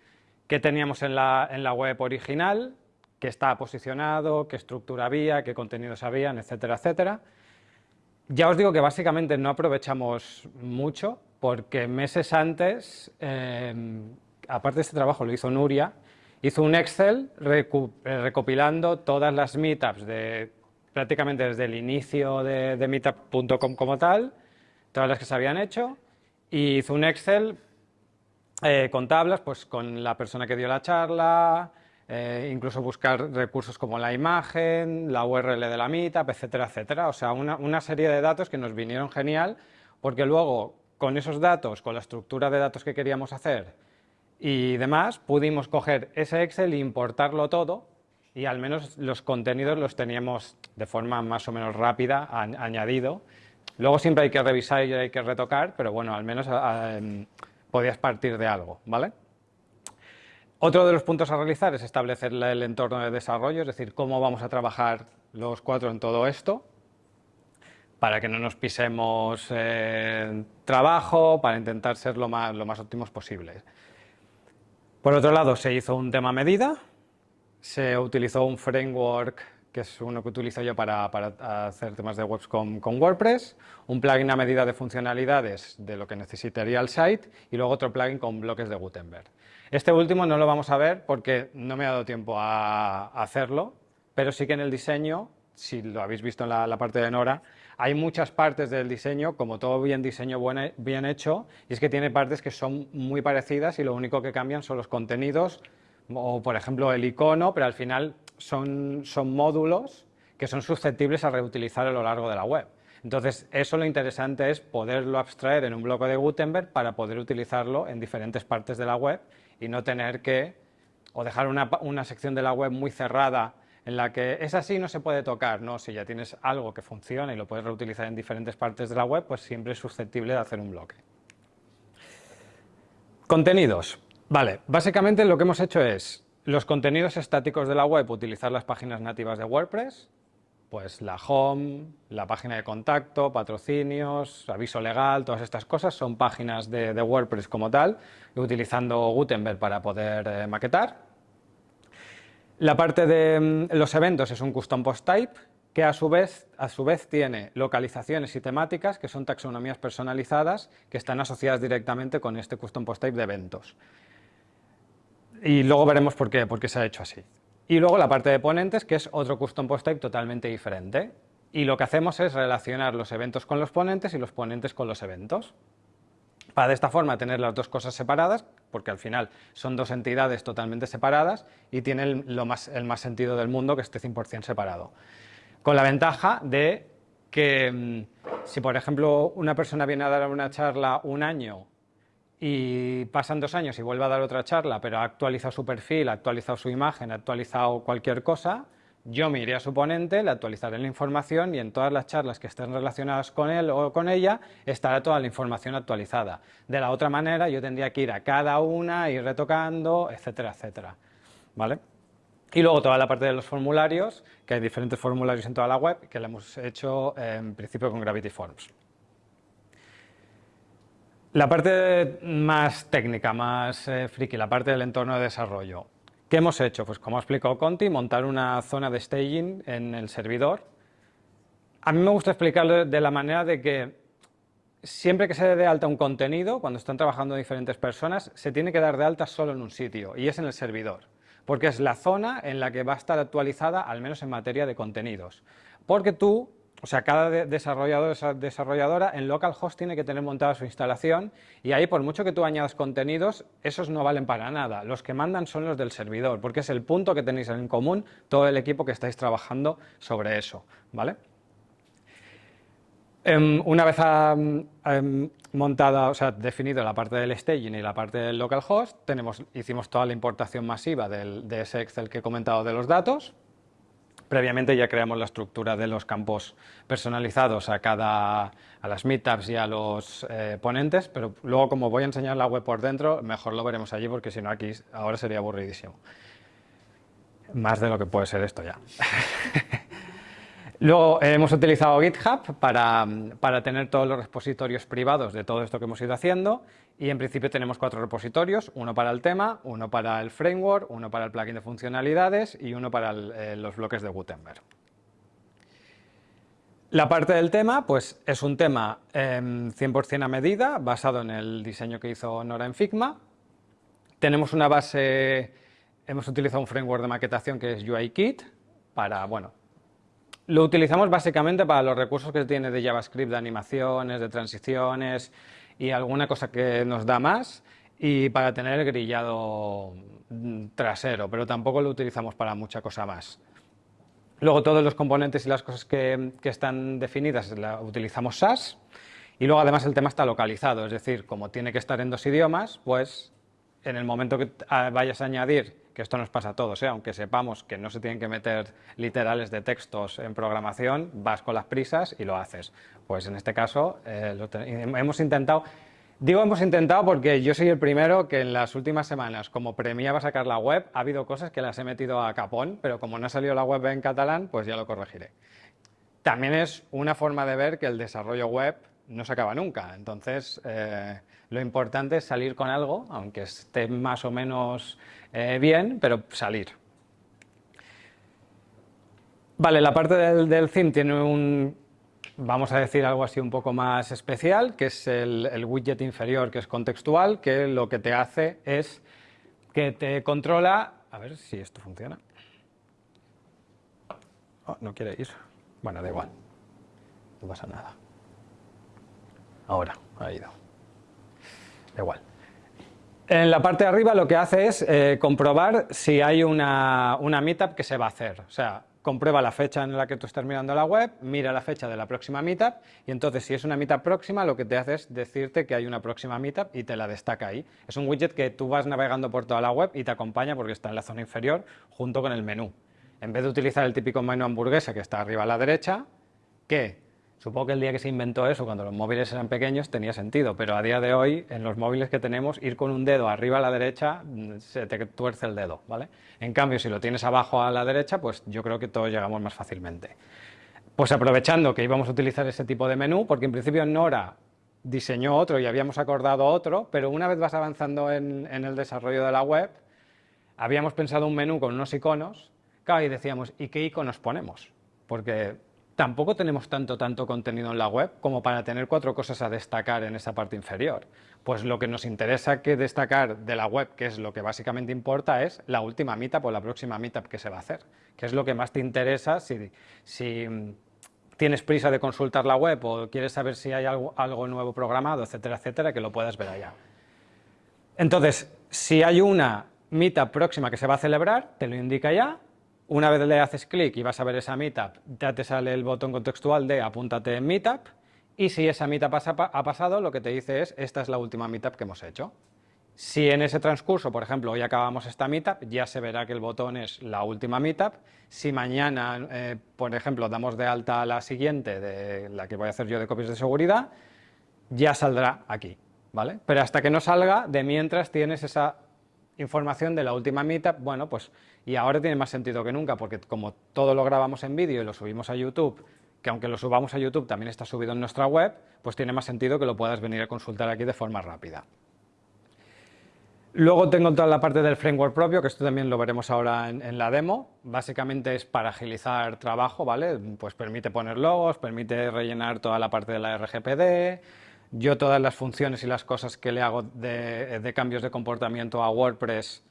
qué teníamos en la, en la web original, qué está posicionado, qué estructura había, qué contenidos habían, etcétera, etcétera. Ya os digo que básicamente no aprovechamos mucho porque meses antes, em, aparte de este trabajo lo hizo Nuria, hizo un Excel recopilando todas las meetups de prácticamente desde el inicio de, de meetup.com como tal, todas las que se habían hecho, y hizo un Excel eh, con tablas, pues con la persona que dio la charla, eh, incluso buscar recursos como la imagen, la URL de la meetup, etcétera, etcétera. O sea, una, una serie de datos que nos vinieron genial, porque luego con esos datos, con la estructura de datos que queríamos hacer y demás, pudimos coger ese Excel e importarlo todo y al menos los contenidos los teníamos de forma más o menos rápida añadido. Luego siempre hay que revisar y hay que retocar, pero bueno, al menos em, podías partir de algo, ¿vale? Otro de los puntos a realizar es establecer el entorno de desarrollo, es decir, cómo vamos a trabajar los cuatro en todo esto, para que no nos pisemos eh, trabajo, para intentar ser lo más, lo más óptimos posible. Por otro lado, se hizo un tema medida, se utilizó un framework que es uno que utilizo yo para, hacer temas de webs con, WordPress, un plugin a medida de funcionalidades de lo que necesitaría el site y luego otro plugin con bloques de Gutenberg. Este último no lo vamos a ver porque no me ha dado tiempo a, hacerlo, pero sí que en el diseño, si lo habéis visto en la, parte de Nora, hay muchas partes del diseño, como todo bien diseño bien hecho, y es que tiene partes que son muy parecidas y lo único que cambian son los contenidos o, por ejemplo, el icono, pero al final son, son módulos que son susceptibles a reutilizar a lo largo de la web. Entonces, eso lo interesante es poderlo abstraer en un bloque de Gutenberg para poder utilizarlo en diferentes partes de la web y no tener que, o dejar una, una sección de la web muy cerrada en la que es así no se puede tocar, no, si ya tienes algo que funciona y lo puedes reutilizar en diferentes partes de la web, pues siempre es susceptible de hacer un bloque. Contenidos. Vale, básicamente lo que hemos hecho es los contenidos estáticos de la web, utilizar las páginas nativas de WordPress, pues la home, la página de contacto, patrocinios, aviso legal, todas estas cosas son páginas de, WordPress como tal, utilizando Gutenberg para poder eh, maquetar. La parte de mm, los eventos es un custom post type, que a su, vez, a su vez tiene localizaciones y temáticas que son taxonomías personalizadas que están asociadas directamente con este custom post type de eventos. Y luego veremos por qué, por qué se ha hecho así. Y luego la parte de ponentes, que es otro custom post type totalmente diferente. Y lo que hacemos es relacionar los eventos con los ponentes y los ponentes con los eventos. Para de esta forma tener las dos cosas separadas, porque al final son dos entidades totalmente separadas y tienen lo más, el más sentido del mundo que esté 100% separado. Con la ventaja de que mm, si por ejemplo una persona viene a dar una charla un año y pasan dos años y vuelve a dar otra charla, pero ha actualizado su perfil, ha actualizado su imagen, ha actualizado cualquier cosa, yo me iré a su ponente, le actualizaré la información y en todas las charlas que estén relacionadas con él o con ella estará toda la información actualizada. De la otra manera yo tendría que ir a cada una, ir retocando, etcétera, etcétera. ¿Vale? Y luego toda la parte de los formularios, que hay diferentes formularios en toda la web, que le hemos hecho en principio con Gravity Forms. La parte más técnica, más eh, friki, la parte del entorno de desarrollo. ¿Qué hemos hecho? Pues como ha explicado Conti, montar una zona de staging en el servidor. A mí me gusta explicarlo de la manera de que siempre que se dé de alta un contenido, cuando están trabajando diferentes personas, se tiene que dar de alta solo en un sitio, y es en el servidor, porque es la zona en la que va a estar actualizada, al menos en materia de contenidos. Porque tú o sea, cada desarrollador esa desarrolladora en localhost tiene que tener montada su instalación y ahí por mucho que tú añadas contenidos, esos no valen para nada. Los que mandan son los del servidor, porque es el punto que tenéis en común todo el equipo que estáis trabajando sobre eso, ¿vale? Em, una vez em, montada, o sea, definido la parte del staging y la parte del localhost, tenemos, hicimos toda la importación masiva de ese Excel que he comentado de los datos, Previamente ya creamos la estructura de los campos personalizados a cada a las meetups y a los eh, ponentes, pero luego como voy a enseñar la web por dentro, mejor lo veremos allí porque si no aquí ahora sería aburridísimo. Más de lo que puede ser esto ya. Luego eh, hemos utilizado GitHub para, para, tener todos los repositorios privados de todo esto que hemos ido haciendo y en principio tenemos cuatro repositorios, uno para el tema, uno para el framework, uno para el plugin de funcionalidades y uno para eh, los bloques de Gutenberg. La parte del tema pues es un tema 100% em, a medida, basado en el diseño que hizo Nora en Figma. Tenemos una base, hemos utilizado un framework de maquetación que es UIKit para, bueno, lo utilizamos básicamente para los recursos que tiene de JavaScript, de animaciones, de transiciones y alguna cosa que nos da más y para tener el grillado trasero, pero tampoco lo utilizamos para mucha cosa más. Luego todos los componentes y las cosas que, están definidas la utilizamos SAS y luego además el tema está localizado, es decir, como tiene que estar en dos idiomas, pues en el momento que vayas a añadir, que esto nos pasa a todos, ¿eh? aunque sepamos que no se tienen que meter literales de textos en programación, vas con las prisas y lo haces. Pues en este caso eh, hemos intentado Digo hemos intentado porque yo soy el primero que en las últimas semanas, como premiaba sacar la web, ha habido cosas que las he metido a capón, pero como no ha salido la web en catalán, pues ya lo corregiré. También es una forma de ver que el desarrollo web no se acaba nunca, entonces eh, lo importante es salir con algo, aunque esté más o menos eh, bien, pero salir. Vale, la parte del, del theme tiene un, vamos a decir algo así un poco más especial, que es el, widget inferior, que es contextual, que lo que te hace es que te controla... A ver si esto funciona. Oh, no quiere ir. Bueno, da igual. No pasa nada. Ahora, ha ido. Da igual. En la parte de arriba lo que hace es eh, comprobar si hay una, una meetup que se va a hacer. O sea, comprueba la fecha en la que tú estás mirando la web, mira la fecha de la próxima meetup y entonces si es una meetup próxima lo que te hace es decirte que hay una próxima meetup y te la destaca ahí. Es un widget que tú vas navegando por toda la web y te acompaña porque está en la zona inferior junto con el menú. En vez de utilizar el típico menú hamburguesa que está arriba a la derecha, que Supongo que el día que se inventó eso, cuando los móviles eran pequeños, tenía sentido, pero a día de hoy, en los móviles que tenemos, ir con un dedo arriba a la derecha, mm, se te tuerce el dedo, ¿vale? En cambio, si lo tienes abajo a la derecha, pues yo creo que todos llegamos más fácilmente. Pues aprovechando que íbamos a utilizar ese tipo de menú, porque en principio Nora diseñó otro y habíamos acordado otro, pero una vez vas avanzando en, el desarrollo de la web, habíamos pensado un menú con unos iconos, claro, y decíamos, ¿y qué iconos ponemos? Porque tampoco tenemos tanto, tanto contenido en la web como para tener cuatro cosas a destacar en esa parte inferior. Pues lo que nos interesa que destacar de la web, que es lo que básicamente importa, es la última meetup o la próxima meetup que se va a hacer, que es lo que más te interesa si, tienes prisa de consultar la web o quieres saber si hay algo, algo nuevo programado, etcétera, etcétera, que lo puedas ver allá. Entonces, si hay una meetup próxima que se va a celebrar, te lo indica ya, una vez le haces clic y vas a ver esa meetup, ya te sale el botón contextual de apúntate en meetup y si esa meetup ha pasado, lo que te dice es esta es la última meetup que hemos hecho. Si en ese transcurso, por ejemplo, hoy acabamos esta meetup, ya se verá que el botón es la última meetup. Si mañana, eh, por ejemplo, damos de alta a la siguiente, de la que voy a hacer yo de copias de seguridad, ya saldrá aquí, ¿vale? Pero hasta que no salga, de mientras tienes esa información de la última meetup, bueno, pues y ahora tiene más sentido que nunca, porque como todo lo grabamos en vídeo y lo subimos a YouTube, que aunque lo subamos a YouTube también está subido en nuestra web, pues tiene más sentido que lo puedas venir a consultar aquí de forma rápida. Luego tengo toda la parte del framework propio, que esto también lo veremos ahora en, la demo. Básicamente es para agilizar trabajo, ¿vale? Pues permite poner logos, permite rellenar toda la parte de la RGPD, yo todas las funciones y las cosas que le hago de, cambios de comportamiento a WordPress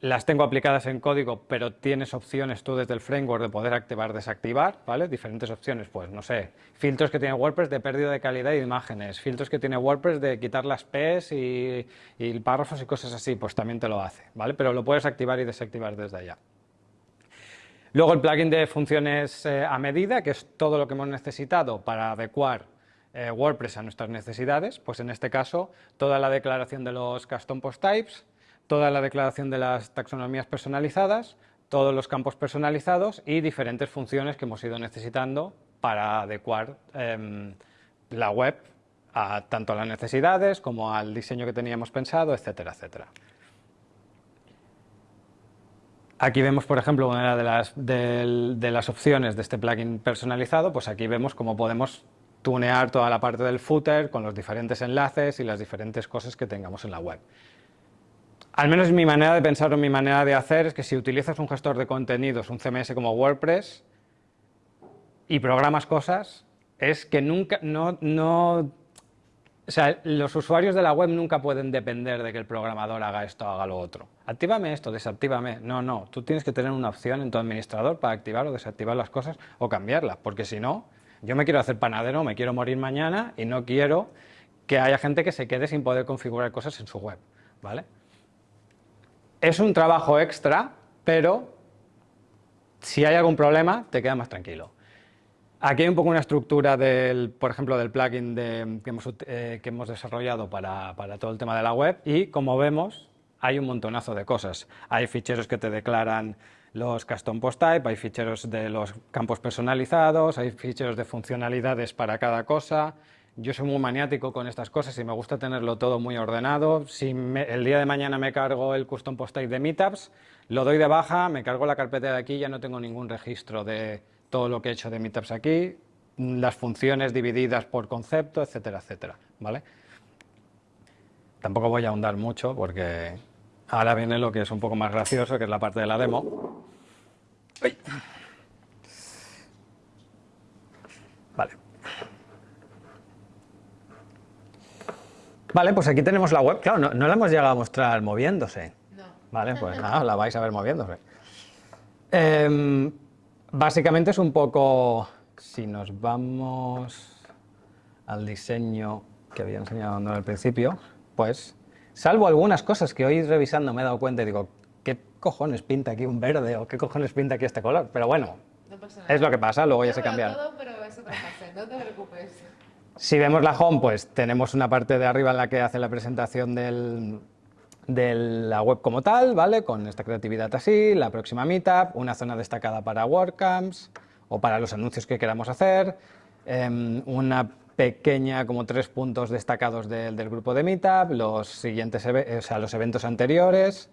las tengo aplicadas en código, pero tienes opciones tú desde el framework de poder activar, desactivar, ¿vale? Diferentes opciones, pues no sé, filtros que tiene WordPress de pérdida de calidad de imágenes, filtros que tiene WordPress de quitar las P's y, y párrafos y cosas así, pues también te lo hace, ¿vale? Pero lo puedes activar y desactivar desde allá. Luego el plugin de funciones eh, a medida, que es todo lo que hemos necesitado para adecuar eh, WordPress a nuestras necesidades, pues en este caso toda la declaración de los custom post types, toda la declaración de las taxonomías personalizadas, todos los campos personalizados y diferentes funciones que hemos ido necesitando para adecuar em, la web a tanto a las necesidades como al diseño que teníamos pensado, etcétera, etcétera. Aquí vemos, por ejemplo, una de las, de las opciones de este plugin personalizado, pues aquí vemos cómo podemos tunear toda la parte del footer con los diferentes enlaces y las diferentes cosas que tengamos en la web. Al menos mi manera de pensar o mi manera de hacer es que si utilizas un gestor de contenidos, un CMS como WordPress, y programas cosas, es que nunca, no, no sea, los usuarios de la web nunca pueden depender de que el programador haga esto o haga lo otro. Actívame esto, desactívame. No, no. Tú tienes que tener una opción en tu administrador para activar o desactivar las cosas o cambiarlas, porque si no, yo me quiero hacer panadero, me quiero morir mañana y no quiero que haya gente que se quede sin poder configurar cosas en su web. ¿vale? Es un trabajo extra, pero si hay algún problema, te queda más tranquilo. Aquí hay un poco una estructura, del, por ejemplo, del plugin que, hemos, eh, que, hemos, desarrollado para, para, todo el tema de la web y, como vemos, hay un montonazo de cosas. Hay ficheros que te declaran los custom post type, hay ficheros de los campos personalizados, hay ficheros de funcionalidades para cada cosa. Yo soy muy maniático con estas cosas y me gusta tenerlo todo muy ordenado. Si el día de mañana me cargo el custom post type de Meetups, lo doy de baja, me cargo la carpeta de aquí, ya no tengo ningún registro de todo lo que he hecho de Meetups aquí, las funciones divididas por concepto, etcétera, etcétera, ¿vale? Tampoco voy a ahondar mucho porque ahora viene lo que es un poco más gracioso, que es la parte de la demo. Vale. Vale, pues aquí tenemos la web. Claro, no, no la hemos llegado a mostrar moviéndose. No. Vale, pues nada, la vais a ver moviéndose. Eh, Básicamente es un poco, si nos vamos al diseño que había enseñado al principio, pues, salvo algunas cosas que hoy revisando me he dado cuenta y digo, ¿qué cojones pinta aquí un verde o qué cojones pinta aquí este color? Pero bueno, es lo que pasa, luego ya se cambia. Todo, pero es otra fase, no te preocupes. Si vemos la home, pues tenemos una parte de arriba en la que hace la presentación del, de la web como tal, ¿vale? Con esta creatividad así, la próxima meetup, una zona destacada para WordCamps o para los anuncios que queramos hacer, em, una pequeña, como tres puntos destacados del grupo de meetup, los siguientes, o sea, los eventos anteriores,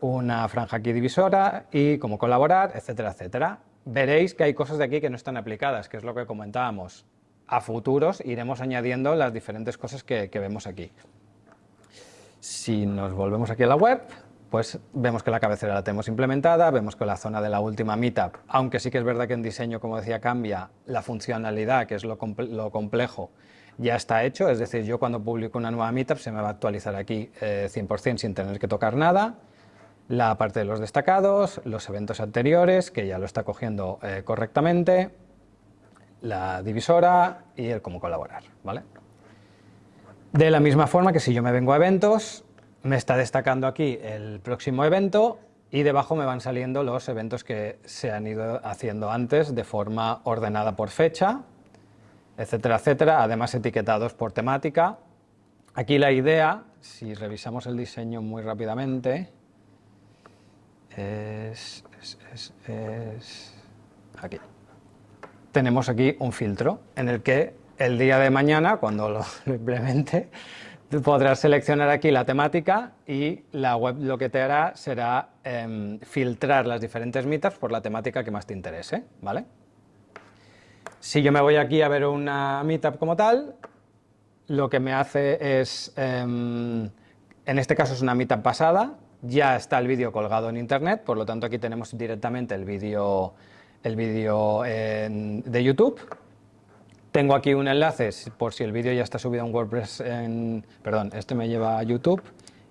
una franja aquí divisora y cómo colaborar, etcétera, etcétera. Veréis que hay cosas de aquí que no están aplicadas, que es lo que comentábamos. A futuros iremos añadiendo las diferentes cosas que vemos aquí. Si nos volvemos aquí a la web, pues vemos que la cabecera la tenemos implementada, vemos que la zona de la última meetup, aunque sí que es verdad que en diseño, como decía, cambia, la funcionalidad, que es lo, complejo, ya está hecho, es decir, yo cuando publico una nueva meetup se me va a actualizar aquí 100% eh, sin tener que tocar nada, la parte de los destacados, los eventos anteriores, que ya lo está cogiendo eh, correctamente, la divisora y el cómo colaborar, ¿vale? De la misma forma que si yo me vengo a eventos, me está destacando aquí el próximo evento y debajo me van saliendo los eventos que se han ido haciendo antes de forma ordenada por fecha, etcétera, etcétera, además etiquetados por temática. Aquí la idea, si revisamos el diseño muy rápidamente, es, aquí. Tenemos aquí un filtro en el que el día de mañana, cuando lo, implemente, podrás seleccionar aquí la temática y la web lo que te hará será em, filtrar las diferentes meetups por la temática que más te interese, ¿vale? Si yo me voy aquí a ver una meetup como tal, lo que me hace es, em, en este caso es una meetup pasada, ya está el vídeo colgado en internet, por lo tanto aquí tenemos directamente el vídeo el vídeo de YouTube, tengo aquí un enlace por si el vídeo ya está subido en WordPress, en, perdón, este me lleva a YouTube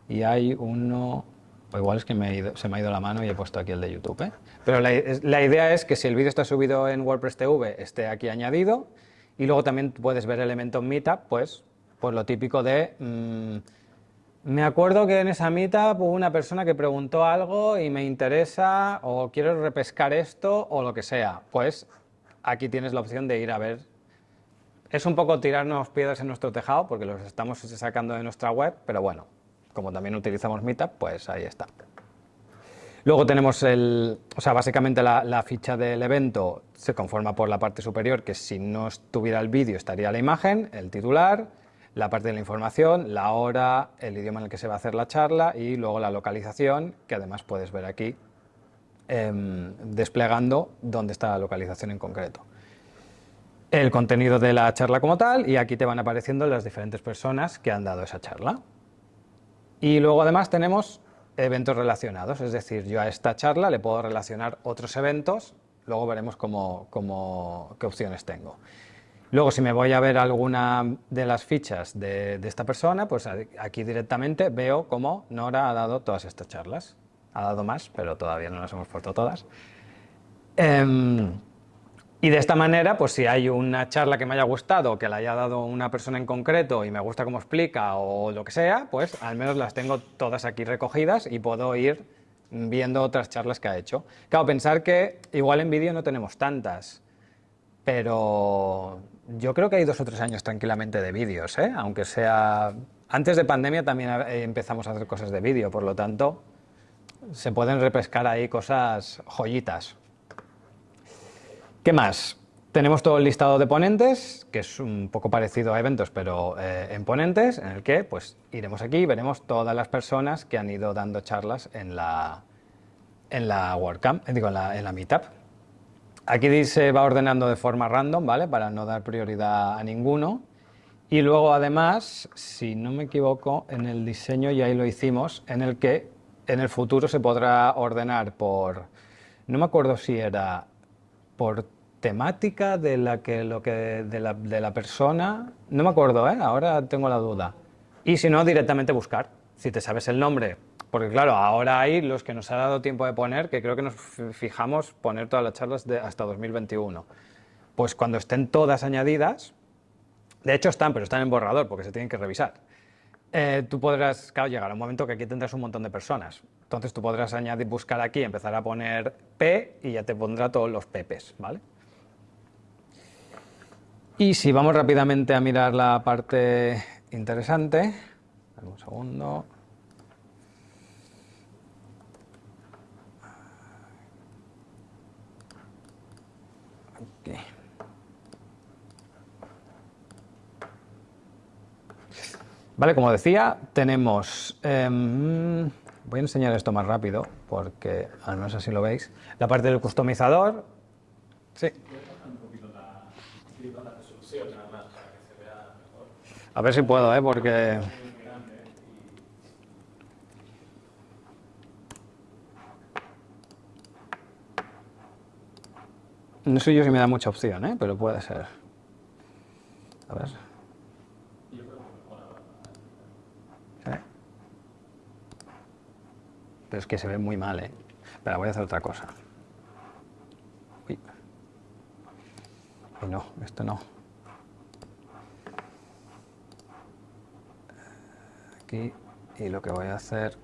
y hay uno, pues igual es que se me ha ido la mano y he puesto aquí el de YouTube. ¿eh? Pero la, idea es que si el vídeo está subido en WordPress TV esté aquí añadido y luego también puedes ver elementos Meetup, pues, pues lo típico de... Mm, me acuerdo que en esa meetup hubo una persona que preguntó algo y me interesa o quiero repescar esto o lo que sea. Pues aquí tienes la opción de ir a ver es un poco tirarnos piedras en nuestro tejado porque los estamos sacando de nuestra web, pero bueno, como también utilizamos Meetup, pues ahí está. Luego tenemos el, o sea, básicamente la, ficha del evento se conforma por la parte superior, que si no estuviera el vídeo estaría la imagen, el titular, la parte de la información, la hora, el idioma en el que se va a hacer la charla y luego la localización, que además puedes ver aquí em, desplegando dónde está la localización en concreto el contenido de la charla como tal y aquí te van apareciendo las diferentes personas que han dado esa charla. Y luego además tenemos eventos relacionados, es decir, yo a esta charla le puedo relacionar otros eventos, luego veremos cómo, qué opciones tengo. Luego, si me voy a ver alguna de las fichas de, de esta persona, pues aquí directamente veo cómo Nora ha dado todas estas charlas. Ha dado más, pero todavía no las hemos puesto todas. Em, y de esta manera, pues si hay una charla que me haya gustado, que la haya dado una persona en concreto y me gusta cómo explica o lo que sea, pues al menos las tengo todas aquí recogidas y puedo ir viendo otras charlas que ha hecho. Claro, pensar que igual en vídeo no tenemos tantas, pero yo creo que hay dos o tres años tranquilamente de vídeos, ¿eh? aunque sea... Antes de pandemia también empezamos a hacer cosas de vídeo, por lo tanto se pueden repescar ahí cosas joyitas. ¿Qué más? Tenemos todo el listado de ponentes, que es un poco parecido a eventos, pero eh, en ponentes, en el que pues, iremos aquí y veremos todas las personas que han ido dando charlas en la, en la WordCamp, eh, digo, en la, en la Meetup. Aquí se va ordenando de forma random, ¿vale? Para no dar prioridad a ninguno. Y luego, además, si no me equivoco, en el diseño ya ahí lo hicimos, en el que en el futuro se podrá ordenar por... No me acuerdo si era por temática de la, que, lo que, de la, de la persona, no me acuerdo, ¿eh? ahora tengo la duda. Y si no, directamente buscar, si te sabes el nombre, porque claro, ahora hay los que nos ha dado tiempo de poner, que creo que nos fijamos poner todas las charlas de hasta 2021. Pues cuando estén todas añadidas, de hecho están, pero están en borrador porque se tienen que revisar. Eh, tú podrás, claro, llegar a un momento que aquí tendrás un montón de personas. Entonces tú podrás añadir, buscar aquí, empezar a poner P y ya te pondrá todos los Pepes, ¿vale? Y si vamos rápidamente a mirar la parte interesante, un segundo. Vale, como decía, tenemos... Em, voy a enseñar esto más rápido, porque al menos así lo veis. La parte del customizador... Sí. A ver si puedo, ¿eh? Porque... No sé yo si me da mucha opción, ¿eh? Pero puede ser. A ver. Pero es que se ve muy mal, ¿eh? Pero voy a hacer otra cosa. Uy. no, esto no. Aquí. Y lo que voy a hacer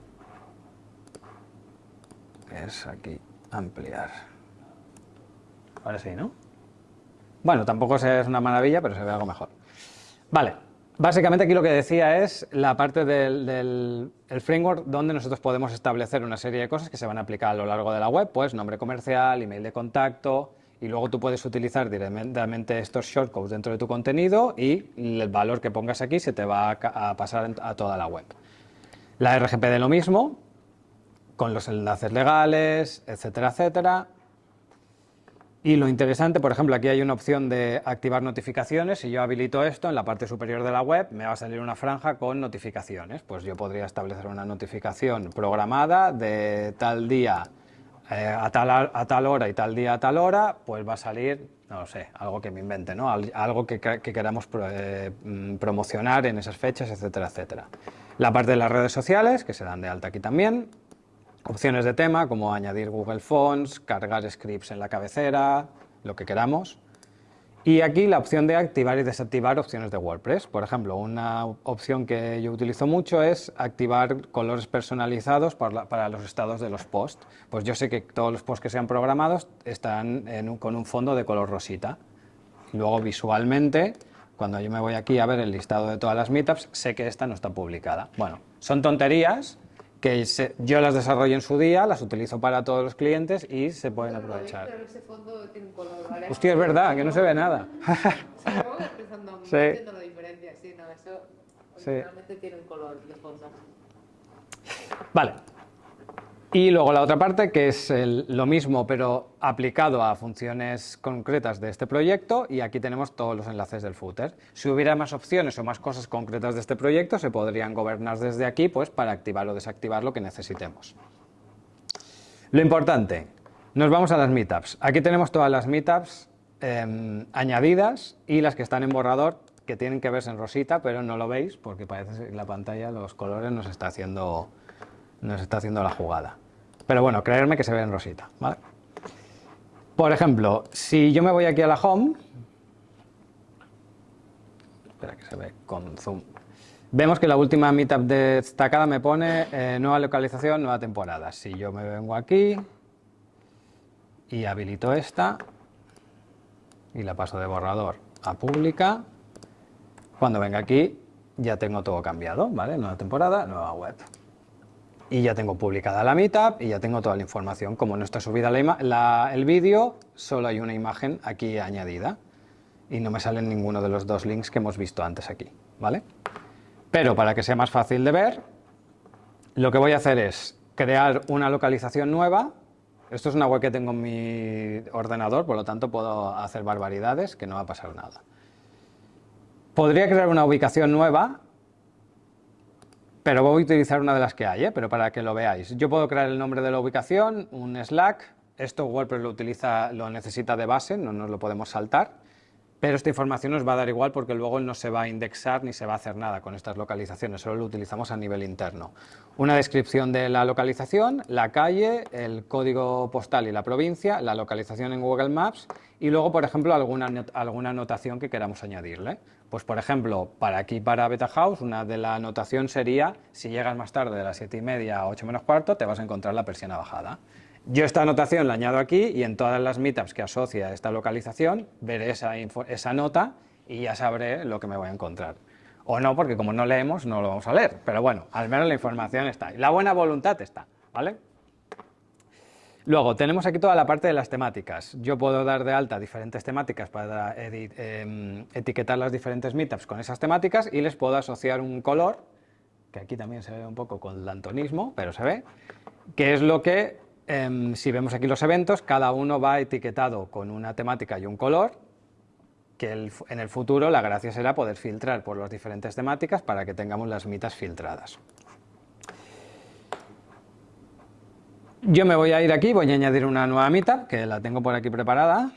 es aquí ampliar. Ahora sí, ¿no? Bueno, tampoco es una maravilla, pero se ve algo mejor. Vale, básicamente aquí lo que decía es la parte del, framework donde nosotros podemos establecer una serie de cosas que se van a aplicar a lo largo de la web, pues nombre comercial, email de contacto, y luego tú puedes utilizar directamente estos shortcodes dentro de tu contenido y el valor que pongas aquí se te va a pasar a toda la web. La RGPD lo mismo, con los enlaces legales, etcétera, etcétera. Y lo interesante, por ejemplo, aquí hay una opción de activar notificaciones. Si yo habilito esto, en la parte superior de la web me va a salir una franja con notificaciones. Pues yo podría establecer una notificación programada de tal día eh, a, tal, a tal hora y tal día a tal hora, pues va a salir, no lo sé, algo que me invente, ¿no? algo que, queramos eh, promocionar en esas fechas, etcétera, etcétera. La parte de las redes sociales, que se dan de alta aquí también, Opciones de tema como añadir Google Fonts, cargar scripts en la cabecera, lo que queramos. Y aquí la opción de activar y desactivar opciones de WordPress. Por ejemplo, una opción que yo utilizo mucho es activar colores personalizados para, los estados de los posts. Pues yo sé que todos los posts que sean programados están con un fondo de color rosita. Luego visualmente, cuando yo me voy aquí a ver el listado de todas las meetups, sé que esta no está publicada. Bueno, son tonterías, que yo las desarrollo en su día, las utilizo para todos los clientes y se pueden aprovechar. Pero ese fondo tiene un color, ¿vale? Hostia, es verdad, que no se ve nada. sí, sí, realmente tiene un color de fondo. Vale, y luego la otra parte, que es lo mismo, pero aplicado a funciones concretas de este proyecto, y aquí tenemos todos los enlaces del footer. Si hubiera más opciones o más cosas concretas de este proyecto, se podrían gobernar desde aquí pues, para activar o desactivar lo que necesitemos. Lo importante, nos vamos a las meetups. Aquí tenemos todas las meetups em, añadidas y las que están en borrador que tienen que verse en rosita, pero no lo veis porque parece que la pantalla los colores nos está haciendo, nos está haciendo la jugada. Pero bueno, creerme que se ve en rosita. ¿vale? Por ejemplo, si yo me voy aquí a la home, espera que se ve con zoom, vemos que la última meetup destacada me pone eh, nueva localización, nueva temporada. Si yo me vengo aquí y habilito esta y la paso de borrador a pública, cuando venga aquí ya tengo todo cambiado, ¿vale? Nueva temporada, nueva web. Y ya tengo publicada la meetup y ya tengo toda la información. Como no está subida el vídeo, solo hay una imagen aquí añadida. Y no me salen ninguno de los dos links que hemos visto antes aquí, ¿vale? Pero para que sea más fácil de ver, lo que voy a hacer es crear una localización nueva. Esto es una web que tengo en mi ordenador, por lo tanto puedo hacer barbaridades, que no va a pasar nada. Podría crear una ubicación nueva, pero voy a utilizar una de las que hay, ¿eh? pero para que lo veáis. Yo puedo crear el nombre de la ubicación, un Slack, esto WordPress lo, utiliza, lo necesita de base, no nos lo podemos saltar, pero esta información nos va a dar igual porque luego no se va a indexar ni se va a hacer nada con estas localizaciones, solo lo utilizamos a nivel interno. Una descripción de la localización, la calle, el código postal y la provincia, la localización en Google Maps y luego, por ejemplo, alguna, alguna anotación que queramos añadirle. Pues por ejemplo, para aquí, para Beta House, una de la anotación sería, si llegas más tarde de las 7 y media a 8 menos cuarto, te vas a encontrar la persiana bajada. Yo esta anotación la añado aquí y en todas las meetups que asocia esta localización, veré esa, esa nota y ya sabré lo que me voy a encontrar. O no, porque como no leemos, no lo vamos a leer. Pero bueno, al menos la información está. La buena voluntad está, ¿vale? Luego, tenemos aquí toda la parte de las temáticas. Yo puedo dar de alta diferentes temáticas para em, etiquetar las diferentes meetups con esas temáticas y les puedo asociar un color, que aquí también se ve un poco con lantonismo, pero se ve, que es lo que, em, si vemos aquí los eventos, cada uno va etiquetado con una temática y un color, que en el futuro la gracia será poder filtrar por las diferentes temáticas para que tengamos las mitas filtradas. Yo me voy a ir aquí, voy a añadir una nueva meetup, que la tengo por aquí preparada.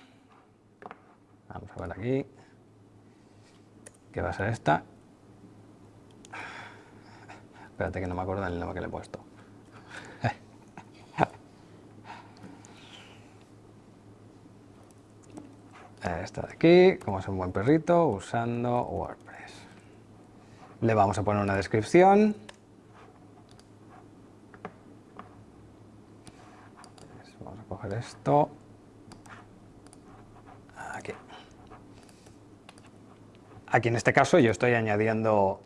Vamos a ver aquí. ¿Qué va a ser esta? Espérate que no me acuerdo del nombre que le he puesto. Esta de aquí, como es un buen perrito, usando WordPress. Le vamos a poner una descripción. esto. Aquí. Aquí en este caso yo estoy añadiendo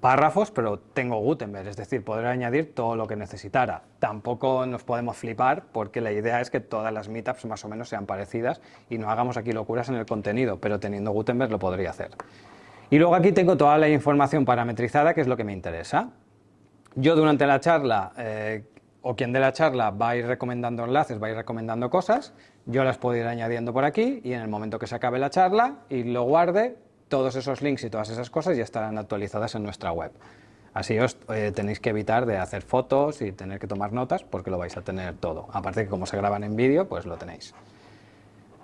párrafos, pero tengo Gutenberg, es decir, podré añadir todo lo que necesitara. Tampoco nos podemos flipar porque la idea es que todas las meetups más o menos sean parecidas y no hagamos aquí locuras en el contenido, pero teniendo Gutenberg lo podría hacer. Y luego aquí tengo toda la información parametrizada, que es lo que me interesa. Yo durante la charla eh, o quien de la charla va a ir recomendando enlaces, va a ir recomendando cosas, yo las puedo ir añadiendo por aquí y en el momento que se acabe la charla y lo guarde, todos esos links y todas esas cosas ya estarán actualizadas en nuestra web. Así os eh, tenéis que evitar de hacer fotos y tener que tomar notas porque lo vais a tener todo. Aparte que como se graban en vídeo, pues lo tenéis.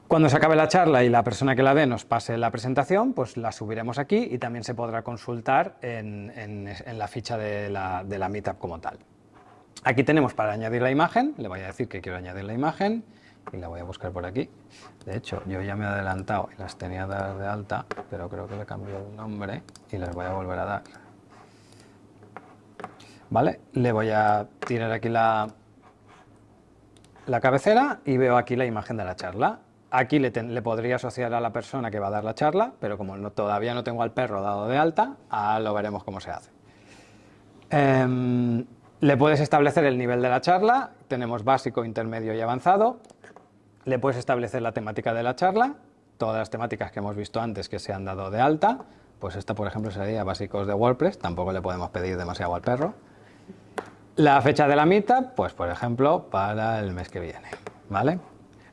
Cuando se acabe la charla y la persona que la dé nos pase la presentación, pues la subiremos aquí y también se podrá consultar en, la ficha de la, de la Meetup como tal. Aquí tenemos para añadir la imagen, le voy a decir que quiero añadir la imagen y la voy a buscar por aquí. De hecho, yo ya me he adelantado y las tenía dar de alta, pero creo que le he cambiado el nombre y las voy a volver a dar. ¿Vale? Le voy a tirar aquí la, la cabecera y veo aquí la imagen de la charla. Aquí le, podría asociar a la persona que va a dar la charla, pero como no, todavía no tengo al perro dado de alta, ah, lo veremos cómo se hace. Em, le puedes establecer el nivel de la charla, tenemos básico, intermedio y avanzado. Le puedes establecer la temática de la charla, todas las temáticas que hemos visto antes que se han dado de alta, pues esta por ejemplo sería básicos de WordPress, tampoco le podemos pedir demasiado al perro. La fecha de la meetup, pues por ejemplo para el mes que viene, ¿vale?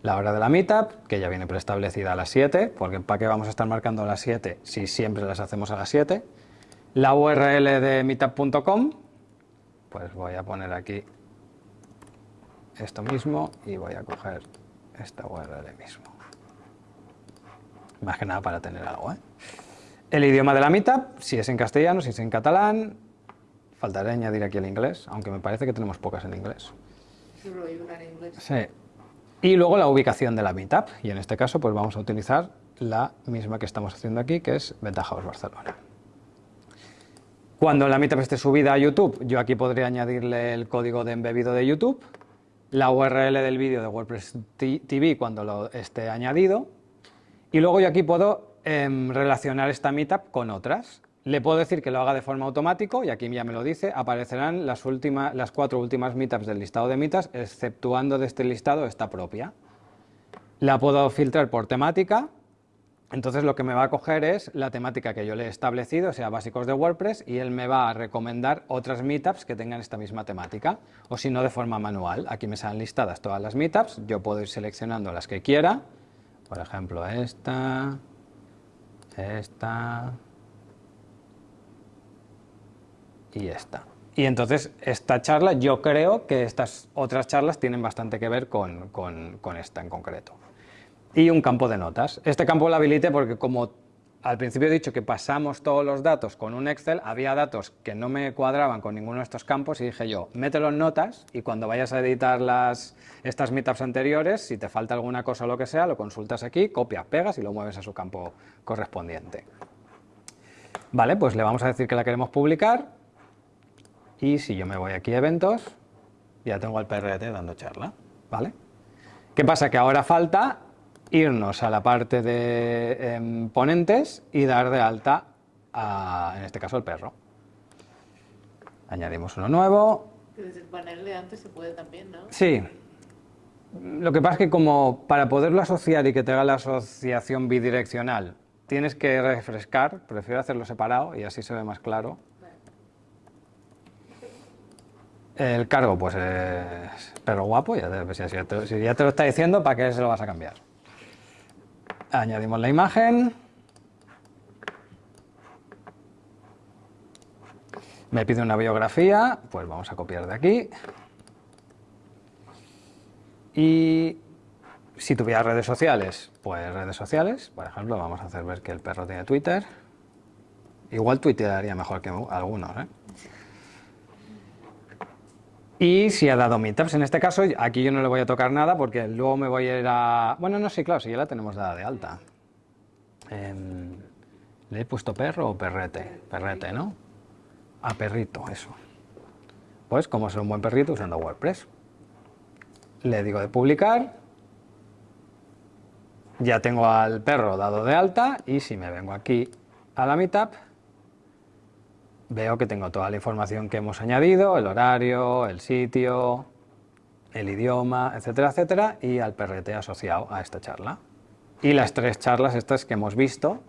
La hora de la meetup, que ya viene preestablecida a las 7, porque ¿para qué vamos a estar marcando a las 7 si siempre las hacemos a las 7? La URL de meetup.com, pues voy a poner aquí esto mismo y voy a coger esta URL mismo. más que nada para tener algo. ¿eh? El idioma de la meetup, si es en castellano, si es en catalán, faltaría añadir aquí el inglés, aunque me parece que tenemos pocas en inglés. Sí. Y luego la ubicación de la meetup, y en este caso pues vamos a utilizar la misma que estamos haciendo aquí, que es Ventajaos Barcelona. Cuando la meetup esté subida a YouTube, yo aquí podría añadirle el código de embebido de YouTube, la URL del vídeo de WordPress TV cuando lo esté añadido, y luego yo aquí puedo em, relacionar esta meetup con otras. Le puedo decir que lo haga de forma automática, y aquí ya me lo dice, aparecerán las, últimas, las cuatro últimas meetups del listado de meetups, exceptuando de este listado esta propia. La puedo filtrar por temática, entonces lo que me va a coger es la temática que yo le he establecido, o sea, básicos de WordPress, y él me va a recomendar otras meetups que tengan esta misma temática, o si no de forma manual. Aquí me salen listadas todas las meetups, yo puedo ir seleccionando las que quiera, por ejemplo esta, esta, y esta. Y entonces esta charla, yo creo que estas otras charlas tienen bastante que ver con, esta en concreto. Y un campo de notas. Este campo lo habilité porque como al principio he dicho que pasamos todos los datos con un Excel, había datos que no me cuadraban con ninguno de estos campos y dije yo, mételo en notas y cuando vayas a editar las, estas meetups anteriores, si te falta alguna cosa o lo que sea, lo consultas aquí, copias, pegas y lo mueves a su campo correspondiente. Vale, pues le vamos a decir que la queremos publicar y si yo me voy aquí a eventos, ya tengo al PRT dando charla, ¿vale? ¿Qué pasa? Que ahora falta irnos a la parte de em, ponentes y dar de alta, a, en este caso, el perro. Añadimos uno nuevo. Desde el panel de antes se puede también, ¿no? Sí. Lo que pasa es que como para poderlo asociar y que te haga la asociación bidireccional, tienes que refrescar, prefiero hacerlo separado y así se ve más claro. El cargo, pues es perro guapo, ya te, si, ya te, lo está diciendo, ¿para qué se lo vas a cambiar? Añadimos la imagen. Me pide una biografía, pues vamos a copiar de aquí. Y si tuviera redes sociales, pues redes sociales, por ejemplo, vamos a hacer ver que el perro tiene Twitter. Igual tuitearía mejor que algunos, ¿eh? Y si ha dado meetups, en este caso, aquí yo no le voy a tocar nada porque luego me voy a ir a... Bueno, no, sí, claro, si ya la tenemos dada de alta. Em, ¿Le he puesto perro o perrete? Perrete, ¿no? A perrito, eso. Pues como ser un buen perrito usando WordPress. Le digo de publicar. Ya tengo al perro dado de alta y si me vengo aquí a la meetup, veo que tengo toda la información que hemos añadido, el horario, el sitio, el idioma, etcétera, etcétera, y al PRT asociado a esta charla. Y las tres charlas estas que hemos visto,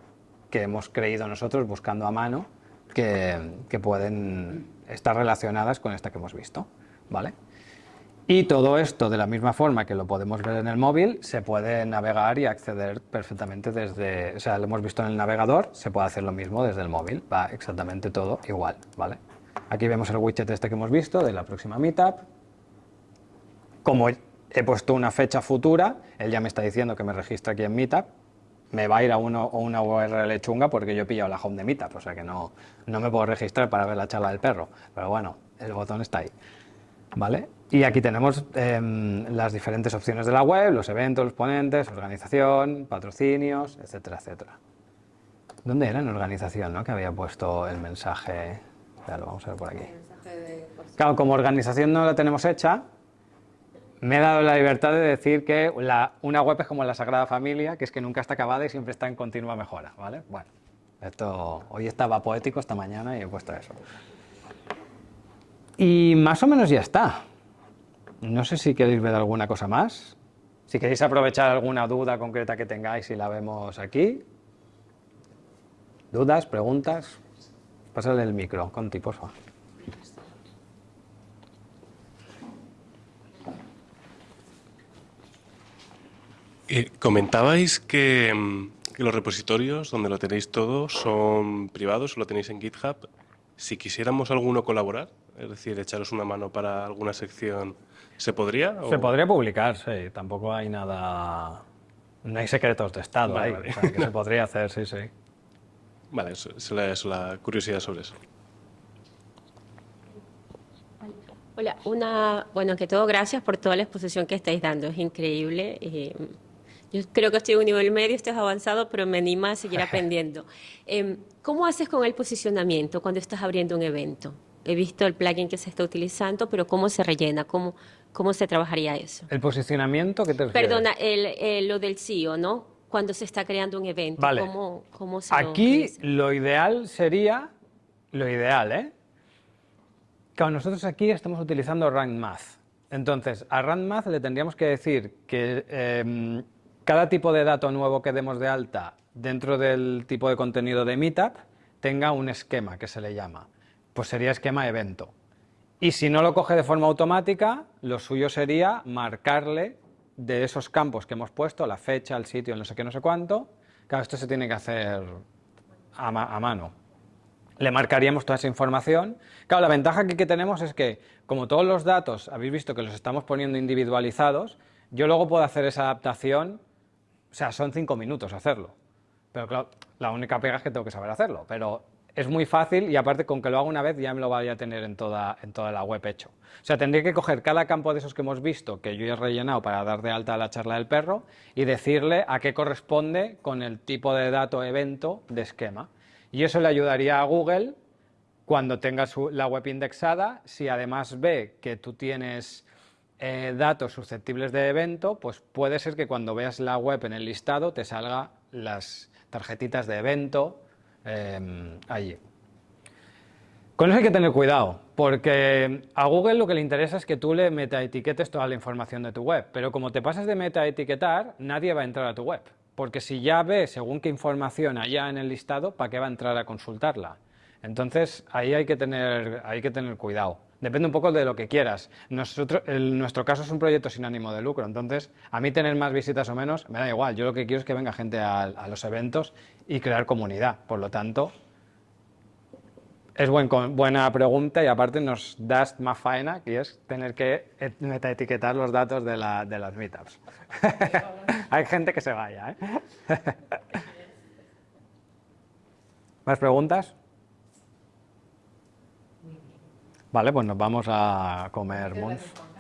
que hemos creído nosotros buscando a mano, que, que pueden estar relacionadas con esta que hemos visto. ¿vale? Y todo esto, de la misma forma que lo podemos ver en el móvil, se puede navegar y acceder perfectamente desde... O sea, lo hemos visto en el navegador, se puede hacer lo mismo desde el móvil. Va exactamente todo igual, ¿vale? Aquí vemos el widget este que hemos visto de la próxima Meetup. Como he puesto una fecha futura, él ya me está diciendo que me registre aquí en Meetup, me va a ir a uno, una URL chunga porque yo he pillado la home de Meetup, o sea que no, no me puedo registrar para ver la charla del perro. Pero bueno, el botón está ahí. ¿Vale? Y aquí tenemos em, las diferentes opciones de la web, los eventos, los ponentes, organización, patrocinios, etcétera, etcétera. ¿Dónde era en organización, no? Que había puesto el mensaje... Ya lo vamos a ver por aquí. Claro, como organización no la tenemos hecha, me he dado la libertad de decir que una web es como la Sagrada Familia, que es que nunca está acabada y siempre está en continua mejora, ¿vale? Bueno, esto hoy estaba poético esta mañana y he puesto eso. Y más o menos ya está. No sé si queréis ver alguna cosa más. Si queréis aprovechar alguna duda concreta que tengáis y la vemos aquí. ¿Dudas? ¿Preguntas? Pásale el micro, Conti, por favor. Eh, comentabais que, mm, que, los repositorios donde lo tenéis todo son privados, lo tenéis en GitHub. Si quisiéramos alguno colaborar, es decir, echaros una mano para alguna sección, ¿se podría? Se podría publicar, sí, tampoco hay nada... No hay secretos de Estado Vale, ahí, vale. o sea, que se podría hacer, sí, sí. Vale, eso, eso la, eso la curiosidad sobre eso. Hola, una, bueno, que todo, gracias por toda la exposición que estáis dando, es increíble. eh, yo creo que estoy en un nivel medio, estás avanzado, pero me anima a seguir aprendiendo. Em, ¿Cómo haces con el posicionamiento cuando estás abriendo un evento? He visto el plugin que se está utilizando, pero ¿cómo se rellena? ¿Cómo, cómo se trabajaría eso? ¿El posicionamiento qué te refieres? Perdona, el, el- lo del CEO, ¿no? Cuando se está creando un evento, Vale. ¿cómo, cómo se lo Aquí realiza? lo ideal sería, lo ideal, ¿eh? Claro, nosotros aquí estamos utilizando Rank Math. Entonces, a Rank Math le tendríamos que decir que em, cada tipo de dato nuevo que demos de alta dentro del tipo de contenido de Meetup tenga un esquema que se le llama. Pues sería esquema evento. Y si no lo coge de forma automática, lo suyo sería marcarle de esos campos que hemos puesto, la fecha, el sitio, el no sé qué, no sé cuánto. Claro, esto se tiene que hacer a, ma- a mano. Le marcaríamos toda esa información. Claro, la ventaja que, que tenemos es que, como todos los datos habéis visto que los estamos poniendo individualizados, yo luego puedo hacer esa adaptación, o sea, son cinco minutos hacerlo. Pero claro, la única pega es que tengo que saber hacerlo. Pero es muy fácil y aparte con que lo haga una vez ya me lo vaya a tener en toda, en toda la web hecho. O sea, tendría que coger cada campo de esos que hemos visto, que yo he rellenado para dar de alta a la charla del perro, y decirle a qué corresponde con el tipo de dato evento de esquema. Y eso le ayudaría a Google cuando tenga su- la web indexada, si además ve que tú tienes eh, datos susceptibles de evento, pues puede ser que cuando veas la web en el listado te salga las tarjetitas de evento eh, allí. Con eso hay que tener cuidado, porque a Google lo que le interesa es que tú le metaetiquetes toda la información de tu web, pero como te pasas de metaetiquetar, nadie va a entrar a tu web, porque si ya ve según qué información allá en el listado, ¿para qué va a entrar a consultarla? Entonces, ahí hay que tener, hay que tener cuidado. Depende un poco de lo que quieras. Nosotros, nuestro caso es un proyecto sin ánimo de lucro, entonces a mí tener más visitas o menos me da igual. Yo lo que quiero es que venga gente a, los eventos y crear comunidad. Por lo tanto, es buen buena pregunta y aparte nos das más faena, que es tener que et- metaetiquetar los datos de, la- de las meetups. Hay gente que se vaya, ¿eh? ¿Más preguntas? Vale, pues nos vamos a comer, Mons.